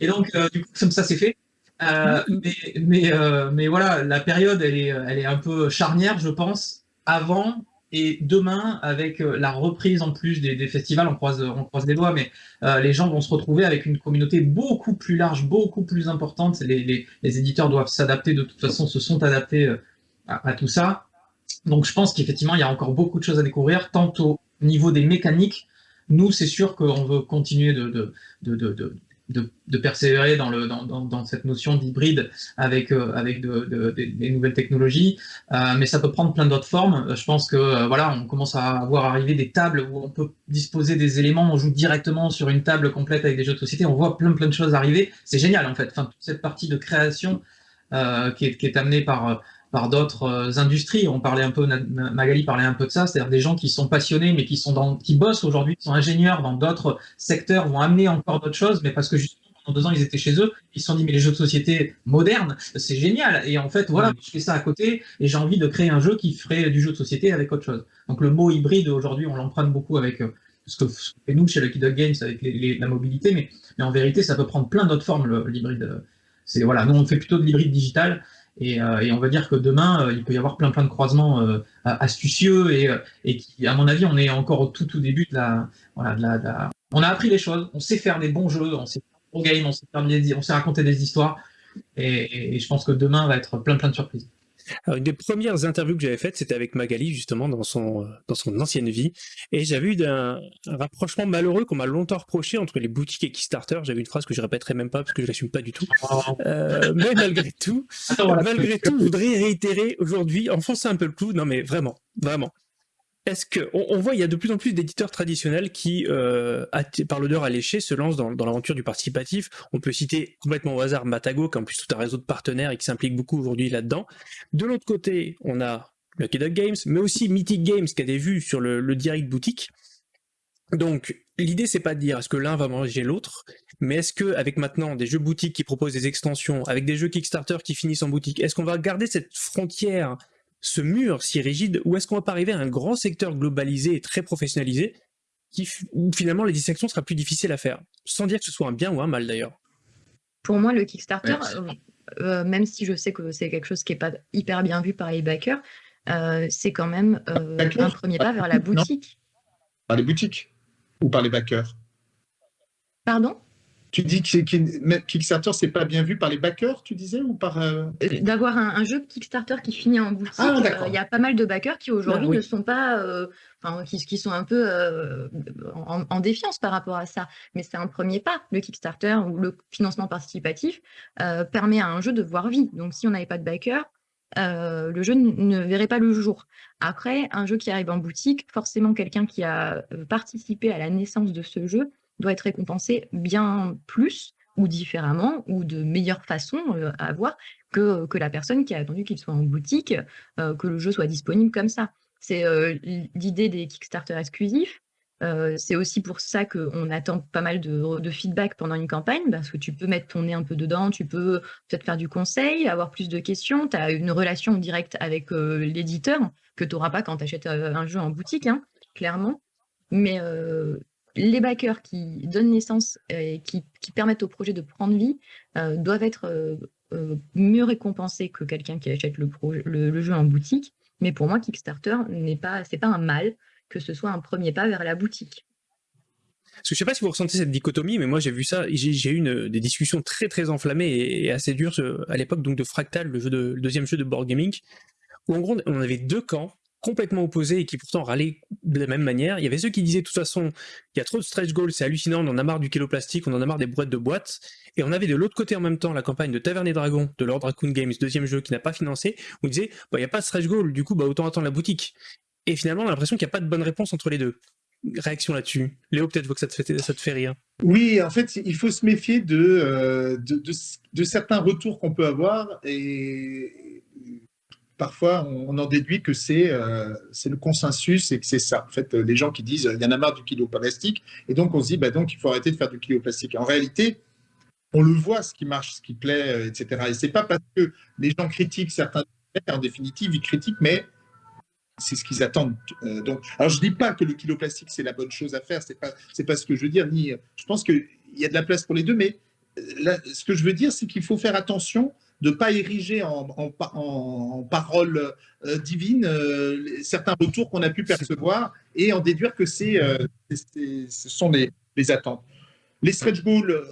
Et donc, du coup, comme ça, c'est fait. Euh, mais, mais, euh, mais, voilà, la période, elle est, elle est un peu charnière, je pense, avant et demain, avec euh, la reprise en plus des, festivals, on croise, on croise les doigts, mais les gens vont se retrouver avec une communauté beaucoup plus large, beaucoup plus importante. Les, les, éditeurs doivent s'adapter, de toute façon, se sont adaptés à, tout ça. Donc je pense qu'effectivement, il y a encore beaucoup de choses à découvrir, tant au niveau des mécaniques. Nous, c'est sûr qu'on veut continuer de, de, de de, persévérer dans, cette notion d'hybride avec, euh, de, des nouvelles technologies, euh, mais ça peut prendre plein d'autres formes. Je pense que euh, voilà, on commence à voir arriver des tables où on peut disposer des éléments, on joue directement sur une table complète avec des jeux de société, on voit plein plein de choses arriver. C'est génial en fait. Toute cette partie de création qui est amenée par par d'autres industries. On parlait un peu, Magali parlait un peu de ça, c'est-à-dire des gens qui sont passionnés, mais qui sont dans, qui bossent aujourd'hui, qui sont ingénieurs dans d'autres secteurs, vont amener encore d'autres choses, mais parce que justement pendant deux ans ils étaient chez eux, ils se sont dit mais les jeux de société modernes, c'est génial. Et en fait voilà, je fais ça à côté et j'ai envie de créer un jeu qui ferait du jeu de société avec autre chose. Donc le mot hybride aujourd'hui on l'emprunte beaucoup avec euh, ce que fait nous chez Lucky Dog Games avec la mobilité, mais, mais en vérité ça peut prendre plein d'autres formes l'hybride. C'est voilà, nous on fait plutôt de l'hybride digital euh, et, on va dire que demain, euh, il peut y avoir plein plein de croisements euh, astucieux et, qui, à mon avis, on est encore au tout tout début de la, voilà, de la, On a appris les choses, on sait faire des bons jeux, on sait faire des games, on sait, faire des, on sait raconter des histoires. Et, je pense que demain va être plein plein de surprises. Alors, une des premières interviews que j'avais faites, c'était avec Magali, justement, dans son, dans son ancienne vie. Et j'avais eu un, rapprochement malheureux qu'on m'a longtemps reproché entre les boutiques et Kickstarter. J'avais une phrase que je répéterai même pas parce que je l'assume pas du tout. Euh, mais malgré tout, malgré tout, je voudrais réitérer aujourd'hui, enfoncer un peu le clou. Non, mais vraiment, vraiment est-ce que on, voit il y a de plus en plus d'éditeurs traditionnels qui, euh, par l'odeur alléchée, se lancent dans, l'aventure du participatif. On peut citer complètement au hasard Matago, qui a en plus tout un réseau de partenaires et qui s'implique beaucoup aujourd'hui là-dedans. De l'autre côté, on a Lucky Dog Games, mais aussi Mythic Games qui a des vues sur le, direct boutique. Donc l'idée c'est pas de dire est-ce que l'un va manger l'autre, mais est-ce que avec maintenant des jeux boutiques qui proposent des extensions, avec des jeux Kickstarter qui finissent en boutique, est-ce qu'on va garder cette frontière ce mur si rigide, ou est-ce qu'on va pas arriver à un grand secteur globalisé et très professionnalisé, qui, où finalement les dissections sera plus difficile à faire, sans dire que ce soit un bien ou un mal d'ailleurs. Pour moi, le Kickstarter, euh, euh, même si je sais que c'est quelque chose qui n'est pas hyper bien vu par les backers, euh, c'est quand même un premier pas vers la boutique. Par les boutiques ou par les backers? Pardon? Tu dis que Kickstarter, c'est pas bien vu par les backers, tu disais, ou par... Euh, euh, d'avoir un, jeu Kickstarter qui finit en boutique. Ah, euh, il y a pas mal de backers qui aujourd'hui ah, ne sont pas... enfin, qui, sont un peu en, défiance par rapport à ça. Mais c'est un premier pas. Le Kickstarter ou le financement participatif permet à un jeu de voir vie. Donc, si on n'avait pas de backers, le jeu ne verrait pas le jour. Après, un jeu qui arrive en boutique, forcément quelqu'un qui a participé à la naissance de ce jeu doit être récompensé bien plus ou différemment ou de meilleure façon à avoir que, que la personne qui a attendu qu'il soit en boutique, que le jeu soit disponible comme ça. C'est l'idée des Kickstarter exclusifs. c'est aussi pour ça qu'on attend pas mal de, feedback pendant une campagne, parce que tu peux mettre ton nez un peu dedans, tu peux peut-être faire du conseil, avoir plus de questions, tu as une relation directe avec l'éditeur que tu n'auras pas quand tu achètes un jeu en boutique, hein, clairement. Mais les backers qui donnent naissance et qui, permettent au projet de prendre vie doivent être mieux récompensés que quelqu'un qui achète le jeu en boutique. Mais pour moi, Kickstarter n'est pas, pas un mal que ce soit un premier pas vers la boutique. Parce que je sais pas si vous ressentez cette dichotomie, mais moi j'ai vu ça, j'ai eu des discussions très très enflammées et, assez dures à l'époque donc de Fractal, le, le deuxième jeu de board gaming, où en gros on avait deux camps complètement opposés et qui pourtant râlaient de la même manière. Il y avait ceux qui disaient de toute façon, il y a trop de stretch goals, c'est hallucinant, on en a marre du kilo plastique, on en a marre des boîtes de boîtes. Et on avait de l'autre côté en même temps la campagne de Taverne et Dragon de Lord Raccoon Games, deuxième jeu qui n'a pas financé, où on disait, bah, il n'y a pas de stretch goal, du coup, bah, autant attendre la boutique. Et finalement, on a l'impression qu'il n'y a pas de bonne réponse entre les deux. Réaction là-dessus. Léo, peut-être que ça te, fait, ça te fait rire. Oui, en fait, il faut se méfier de, euh, de, de certains retours qu'on peut avoir et parfois on, en déduit que c'est euh, le consensus et que c'est ça. En fait, les gens qui disent il y en a marre du kilo plastique et donc on se dit bah, donc il faut arrêter de faire du kilo plastique. En réalité, on le voit ce qui marche, ce qui plaît, euh, etc. Et c'est pas parce que les gens critiquent certains en définitive, ils critiquent, mais c'est ce qu'ils attendent. Euh, donc, alors je dis pas que le kilo plastique c'est la bonne chose à faire, c'est pas c'est pas ce que je veux dire. Ni, je pense qu'il y a de la place pour les deux, mais ce que je veux dire, c'est qu'il faut faire attention de ne pas ériger en, en, parole euh, divine euh, certains retours qu'on a pu percevoir et en déduire que c'est, euh, ce sont les, les, attentes. Les stretch goals,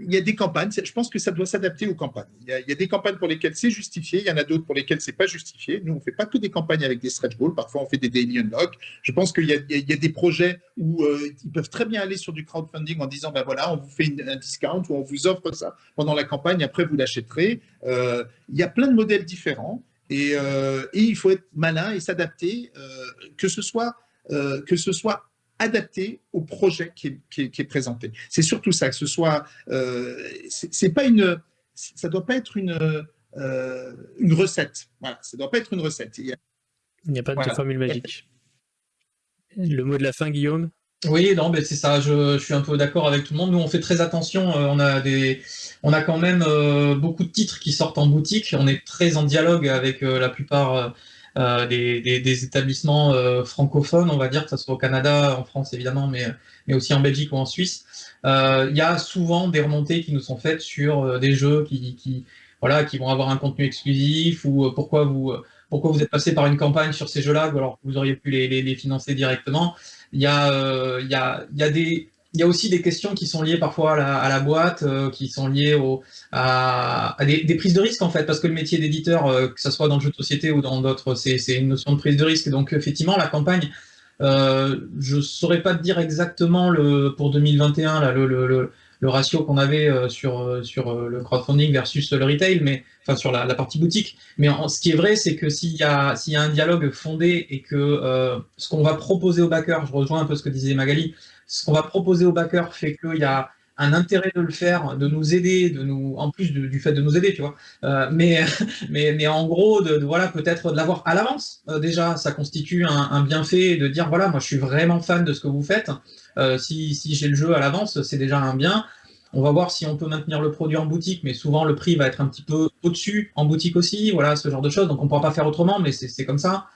il y a des campagnes, je pense que ça doit s'adapter aux campagnes. Il y, a, des campagnes pour lesquelles c'est justifié, il y en a d'autres pour lesquelles c'est pas justifié. Nous, on fait pas que des campagnes avec des stretch goals, parfois on fait des daily unlock. Je pense qu'il y, a des projets où euh, ils peuvent très bien aller sur du crowdfunding en disant, ben voilà, on vous fait un discount ou on vous offre ça pendant la campagne, après vous l'achèterez. Euh, il y a plein de modèles différents et, euh, et il faut être malin et s'adapter, que ce soit que ce soit adapté au projet qui est, présenté. C'est surtout ça, que ce soit, euh, c'est pas une, ça doit pas être une, euh, une recette. Voilà, ça doit pas être une recette. Il n'y a, pas de formule magique. Le mot de la fin, Guillaume? Oui, non, mais c'est ça. Je, suis un peu d'accord avec tout le monde. Nous, on fait très attention. Euh, on a des, on a quand même euh, beaucoup de titres qui sortent en boutique. On est très en dialogue avec la plupart euh, des, établissements euh, francophones, on va dire, que ce soit au Canada, en France évidemment, mais, mais aussi en Belgique ou en Suisse. Euh, il y a souvent des remontées qui nous sont faites sur des jeux qui, qui, voilà, qui vont avoir un contenu exclusif ou pourquoi vous pourquoi vous êtes passé par une campagne sur ces jeux-là alors que vous auriez pu les, les, financer directement. Il y a, il y a, il y a des, il y a aussi des questions qui sont liées parfois à la, boîte, euh, qui sont liées au, à, des, prises de risque en fait, parce que le métier d'éditeur, euh, que ce soit dans le jeu de société ou dans d'autres, c'est une notion de prise de risque. Donc effectivement, la campagne, euh, je ne saurais pas dire exactement le, pour 2021 là, le, le, le ratio qu'on avait sur, sur le crowdfunding versus le retail, mais enfin sur la, partie boutique. Mais ce qui est vrai, c'est que s'il y, a, y a un dialogue fondé et que ce qu'on va proposer aux backers, je rejoins un peu ce que disait Magali, ce qu'on va proposer aux backers fait qu'il y a un intérêt de le faire, de nous aider, de nous, en plus du fait de nous aider, tu vois. Euh, mais, mais, mais en gros, de, voilà, peut-être de l'avoir à l'avance. Euh, déjà, ça constitue un, bienfait de dire voilà, moi, je suis vraiment fan de ce que vous faites. Euh, si, si j'ai le jeu à l'avance, c'est déjà un bien. On va voir si on peut maintenir le produit en boutique, mais souvent le prix va être un petit peu au-dessus en boutique aussi. Voilà, ce genre de choses. Donc on ne pourra pas faire autrement, mais c'est comme ça.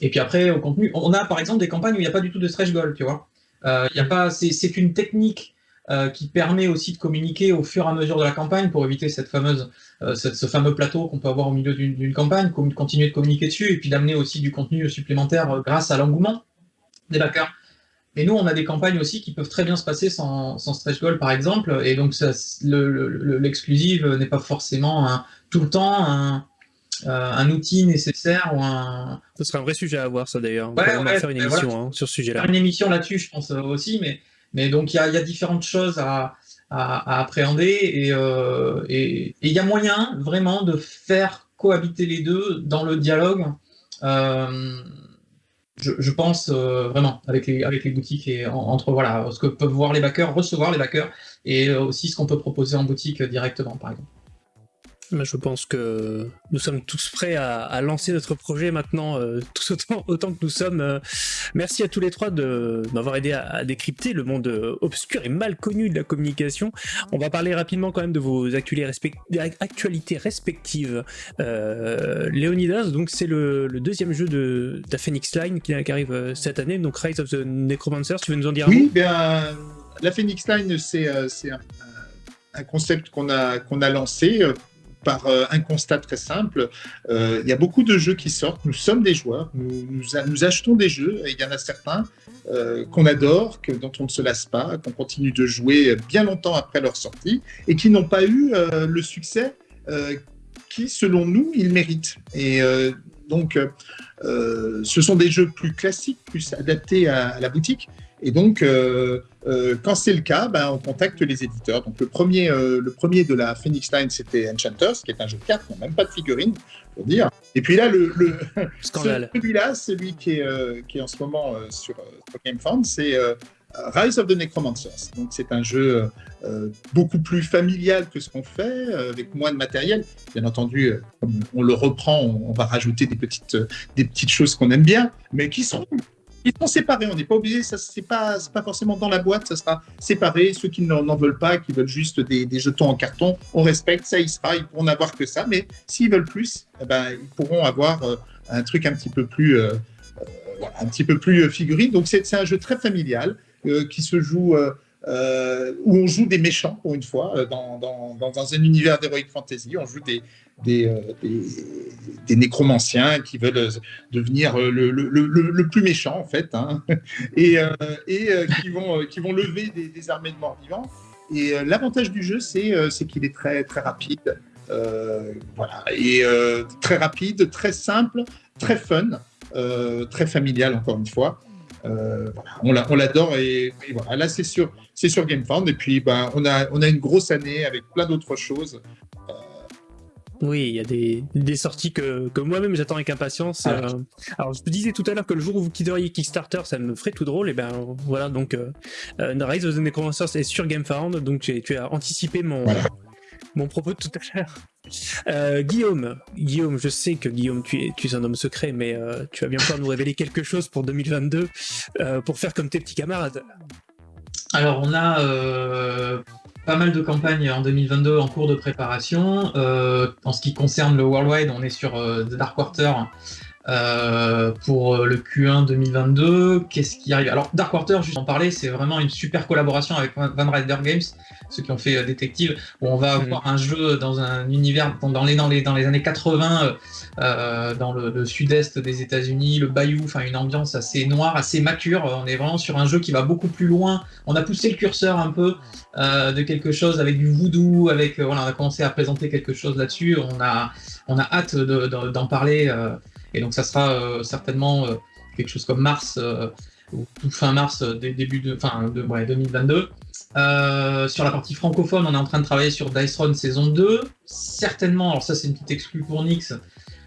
Et puis après, au contenu, on a par exemple des campagnes où il n'y a pas du tout de stretch goal, tu vois. Euh, c'est une technique euh, qui permet aussi de communiquer au fur et à mesure de la campagne pour éviter cette fameuse, euh, ce fameux plateau qu'on peut avoir au milieu d'une campagne, continuer de communiquer dessus et puis d'amener aussi du contenu supplémentaire euh, grâce à l'engouement des backers. Et nous, on a des campagnes aussi qui peuvent très bien se passer sans, sans stretch goal, par exemple, et donc l'exclusive n'est pas forcément tout le temps un, un outil nécessaire ou un. Ce serait un vrai sujet à avoir, ça d'ailleurs. on va faire une émission hein, sur ce sujet-là. Faire une émission là-dessus, je pense euh, aussi, mais, mais donc il y a, différentes choses à, appréhender euh, et il y a moyen vraiment de faire cohabiter les deux dans le dialogue. Je, pense vraiment avec les, avec les boutiques et entre voilà ce que peuvent voir les backers, recevoir les backers et aussi ce qu'on peut proposer en boutique directement par exemple. Je pense que nous sommes tous prêts à, lancer notre projet maintenant, euh, tous autant, autant, que nous sommes. Euh, merci à tous les trois de m'avoir aidé à, décrypter le monde euh, obscur et mal connu de la communication. On va parler rapidement quand même de vos actualités, respectives. Léonidas, donc c'est le, deuxième jeu de, la Phoenix Line qui, arrive cette année, donc Rise of the Necromancer. Tu veux nous en dire un Oui, bien, la Phoenix Line, c'est un, un, concept qu'on a, qu'on a lancé par euh, un constat très simple. Euh, il y a beaucoup de jeux qui sortent. Nous sommes des joueurs. Nous, achetons des jeux. Et il y en a certains euh, qu'on adore, que, dont on ne se lasse pas, qu'on continue de jouer bien longtemps après leur sortie et qui n'ont pas eu le succès qui, selon nous, ils méritent. Et donc, ce sont des jeux plus classiques, plus adaptés à la boutique. Et donc, euh, euh, quand c'est le cas, ben, on contacte les éditeurs. Donc, le premier, euh, le premier de la Phoenix Line, c'était Enchanters, qui est un jeu de cartes, il n'y a même pas de figurine, pour dire. Et puis là, le, le celui-là, celui qui est, qui est en ce moment sur, sur GameFound, c'est Rise of the Necromancers. Donc, c'est un jeu beaucoup plus familial que ce qu'on fait, avec moins de matériel. Bien entendu, comme on le reprend, on, on va rajouter des petites, des petites choses qu'on aime bien, mais qui seront ils seront séparés. On n'est pas obligé, ça c'est pas, pas forcément dans la boîte, ça sera séparé. Ceux qui n'en veulent pas, qui veulent juste des, jetons en carton, on respecte, ça y sera. Ils pourront n'avoir que ça, mais s'ils veulent plus, eh ben, ils pourront avoir euh, un truc un petit peu plus, euh, euh, un petit peu plus figurine. Donc c'est un jeu très familial qui se joue. où on joue des méchants, pour une fois, dans, dans, dans un univers d'heroic fantasy. On joue des, euh, des, nécromanciens qui veulent euh, devenir euh, le, plus méchant, en fait, hein, et, et qui, vont, qui vont lever des, armées de morts vivants. Et l'avantage du jeu, c'est qu'il est très, très rapide. voilà, et très rapide, très simple, très fun, très familial, encore une fois. voilà, on l'adore et, voilà, là c'est sur, sur GameFound et puis ben, on, a, on a une grosse année avec plein d'autres choses. Oui, il y a des, sorties que, moi-même j'attends avec impatience. Ah. Euh, alors, je te disais tout à l'heure que le jour où vous quitteriez Kickstarter, ça me ferait tout drôle. Et ben voilà, donc euh, euh Rise of the Necromancers est sur GameFound, donc tu as anticipé mon, mon propos de tout à l'heure. Euh, Guillaume, Guillaume, je sais que Guillaume, tu es, tu es un homme secret, mais tu vas bien pouvoir nous révéler quelque chose pour 2022 pour faire comme tes petits camarades. Alors, on a pas mal de campagnes en 2022 en cours de préparation. Euh, en ce qui concerne le Worldwide, on est sur euh, The Dark Quarter euh, pour le Q1 2022. Qu'est-ce qui arrive? Alors Darkwater, juste en parler, c'est vraiment une super collaboration avec Van Rider Games, ceux qui ont fait Détective, où on va mm. avoir un jeu dans un univers dans les, dans les, dans les années 80, dans le, sud-est des États-Unis, le Bayou, enfin une ambiance assez noire, assez mature. On est vraiment sur un jeu qui va beaucoup plus loin. On a poussé le curseur un peu euh, de quelque chose avec du voodoo, avec euh, voilà, on a commencé à présenter quelque chose là-dessus. On a, on a hâte d'en parler euh, et donc ça sera certainement quelque chose comme mars ou tout fin mars, début de, fin de ouais, 2022. sur la partie francophone, on est en train de travailler sur Dice Run saison 2. Certainement, alors ça c'est une petite exclue pour Nix,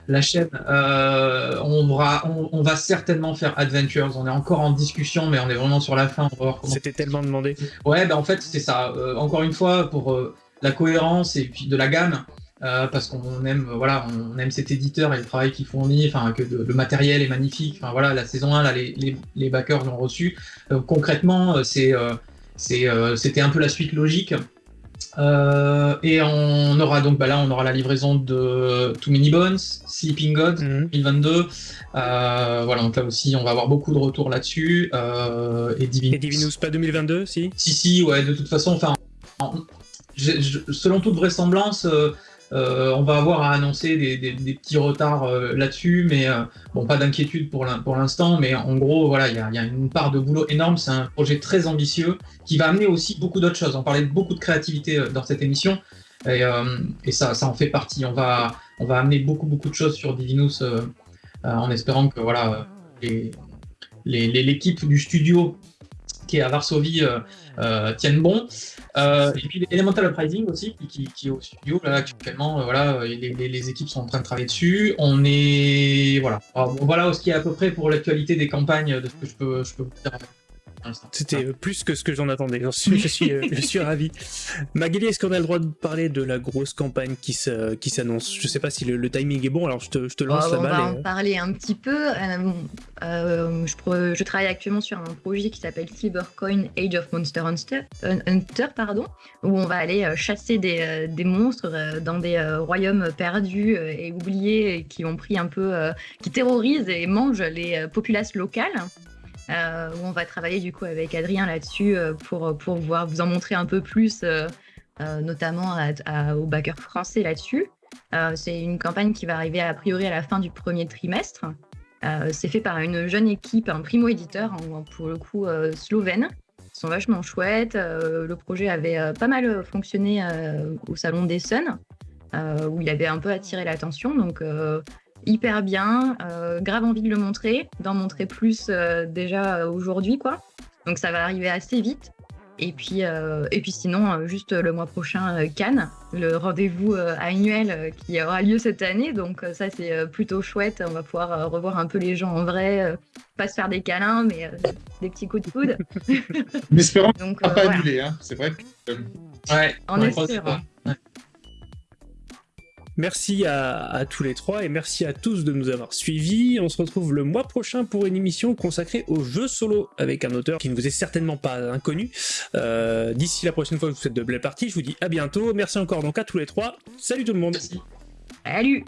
la chaîne, euh, on, va, on, va certainement faire Adventures. On est encore en discussion, mais on est vraiment sur la fin. C'était tellement demandé. Ouais, bah en fait, c'est ça. Euh, encore une fois, pour euh, la cohérence et puis de la gamme, parce qu'on aime, voilà, on aime cet éditeur et le travail qu'il fournit, enfin, que le matériel est magnifique. Enfin, voilà, la saison 1, là, les, les, les backers l'ont reçu. concrètement, c'est, c'était un peu la suite logique. Euh, et on aura donc, bah là, on aura la livraison de Too Many Bones, Sleeping God, 2022. Mhm. Euh, voilà, donc là aussi, on va avoir beaucoup de retours là-dessus. Euh, et Divinus. Et Divinus, pas 2022, si? Si, si, ouais, de toute façon, enfin, selon toute vraisemblance, euh, on va avoir à annoncer des, petits retards euh, là-dessus, mais euh, bon, pas d'inquiétude pour l'instant. Mais en gros, voilà, il y a, une part de boulot énorme. C'est un projet très ambitieux qui va amener aussi beaucoup d'autres choses. On parlait de beaucoup de créativité dans cette émission, et, ça, ça en fait partie. On va, amener beaucoup, beaucoup de choses sur Divinus en espérant que voilà, l'équipe du studio qui est à Varsovie tiennent bon. et puis Elemental Uprising aussi, qui, qui, est au studio là actuellement. voilà, les, les, équipes sont en train de travailler dessus. On est voilà, voilà ce qui est à peu près pour l'actualité des campagnes de ce que je peux, je peux vous dire. C'était euh, plus que ce que j'en attendais. Je suis, je suis, euh, je suis ravi. Magali, est-ce qu'on a le droit de parler de la grosse campagne qui s'annonce? Je sais pas si le, timing est bon, alors je te, je te lance oh, la balle. On va en parler un petit peu. Euh, je, je, travaille actuellement sur un projet qui s'appelle Silvercoin Age of Monster Hunter, Hunter pardon, où on va aller chasser des, des monstres dans des royaumes perdus et oubliés qui ont pris un peu, qui terrorisent et mangent les populations locales. Euh, où on va travailler du coup avec Adrien là-dessus euh, pour, pour pouvoir vous en montrer un peu plus, euh, notamment aux backers français là-dessus. c'est une campagne qui va arriver a priori à la fin du premier trimestre. c'est fait par une jeune équipe, un primo-éditeur, pour le coup slovène. Ils sont vachement chouettes. le projet avait pas mal fonctionné au Salon des Suns, où il avait un peu attiré l'attention. Donc hyper bien, euh, grave envie de le montrer, d'en montrer plus euh, déjà aujourd'hui, quoi. Donc ça va arriver assez vite. Et puis, euh, et puis sinon, juste le mois prochain, Cannes, le rendez-vous annuel qui aura lieu cette année. Donc ça, c'est plutôt chouette. On va pouvoir revoir un peu les gens en vrai, pas se faire des câlins, mais des petits coups de coude. mais espérons Donc, pas annuler, hein. c'est vrai. Que... Ouais, en espérant. Merci à, tous les trois et merci à tous de nous avoir suivis. On se retrouve le mois prochain pour une émission consacrée au jeu solo avec un auteur qui ne vous est certainement pas inconnu. Euh, d'ici la prochaine fois que vous faites de belles parties, je vous dis à bientôt. Merci encore donc à tous les trois. Salut tout le monde. Salut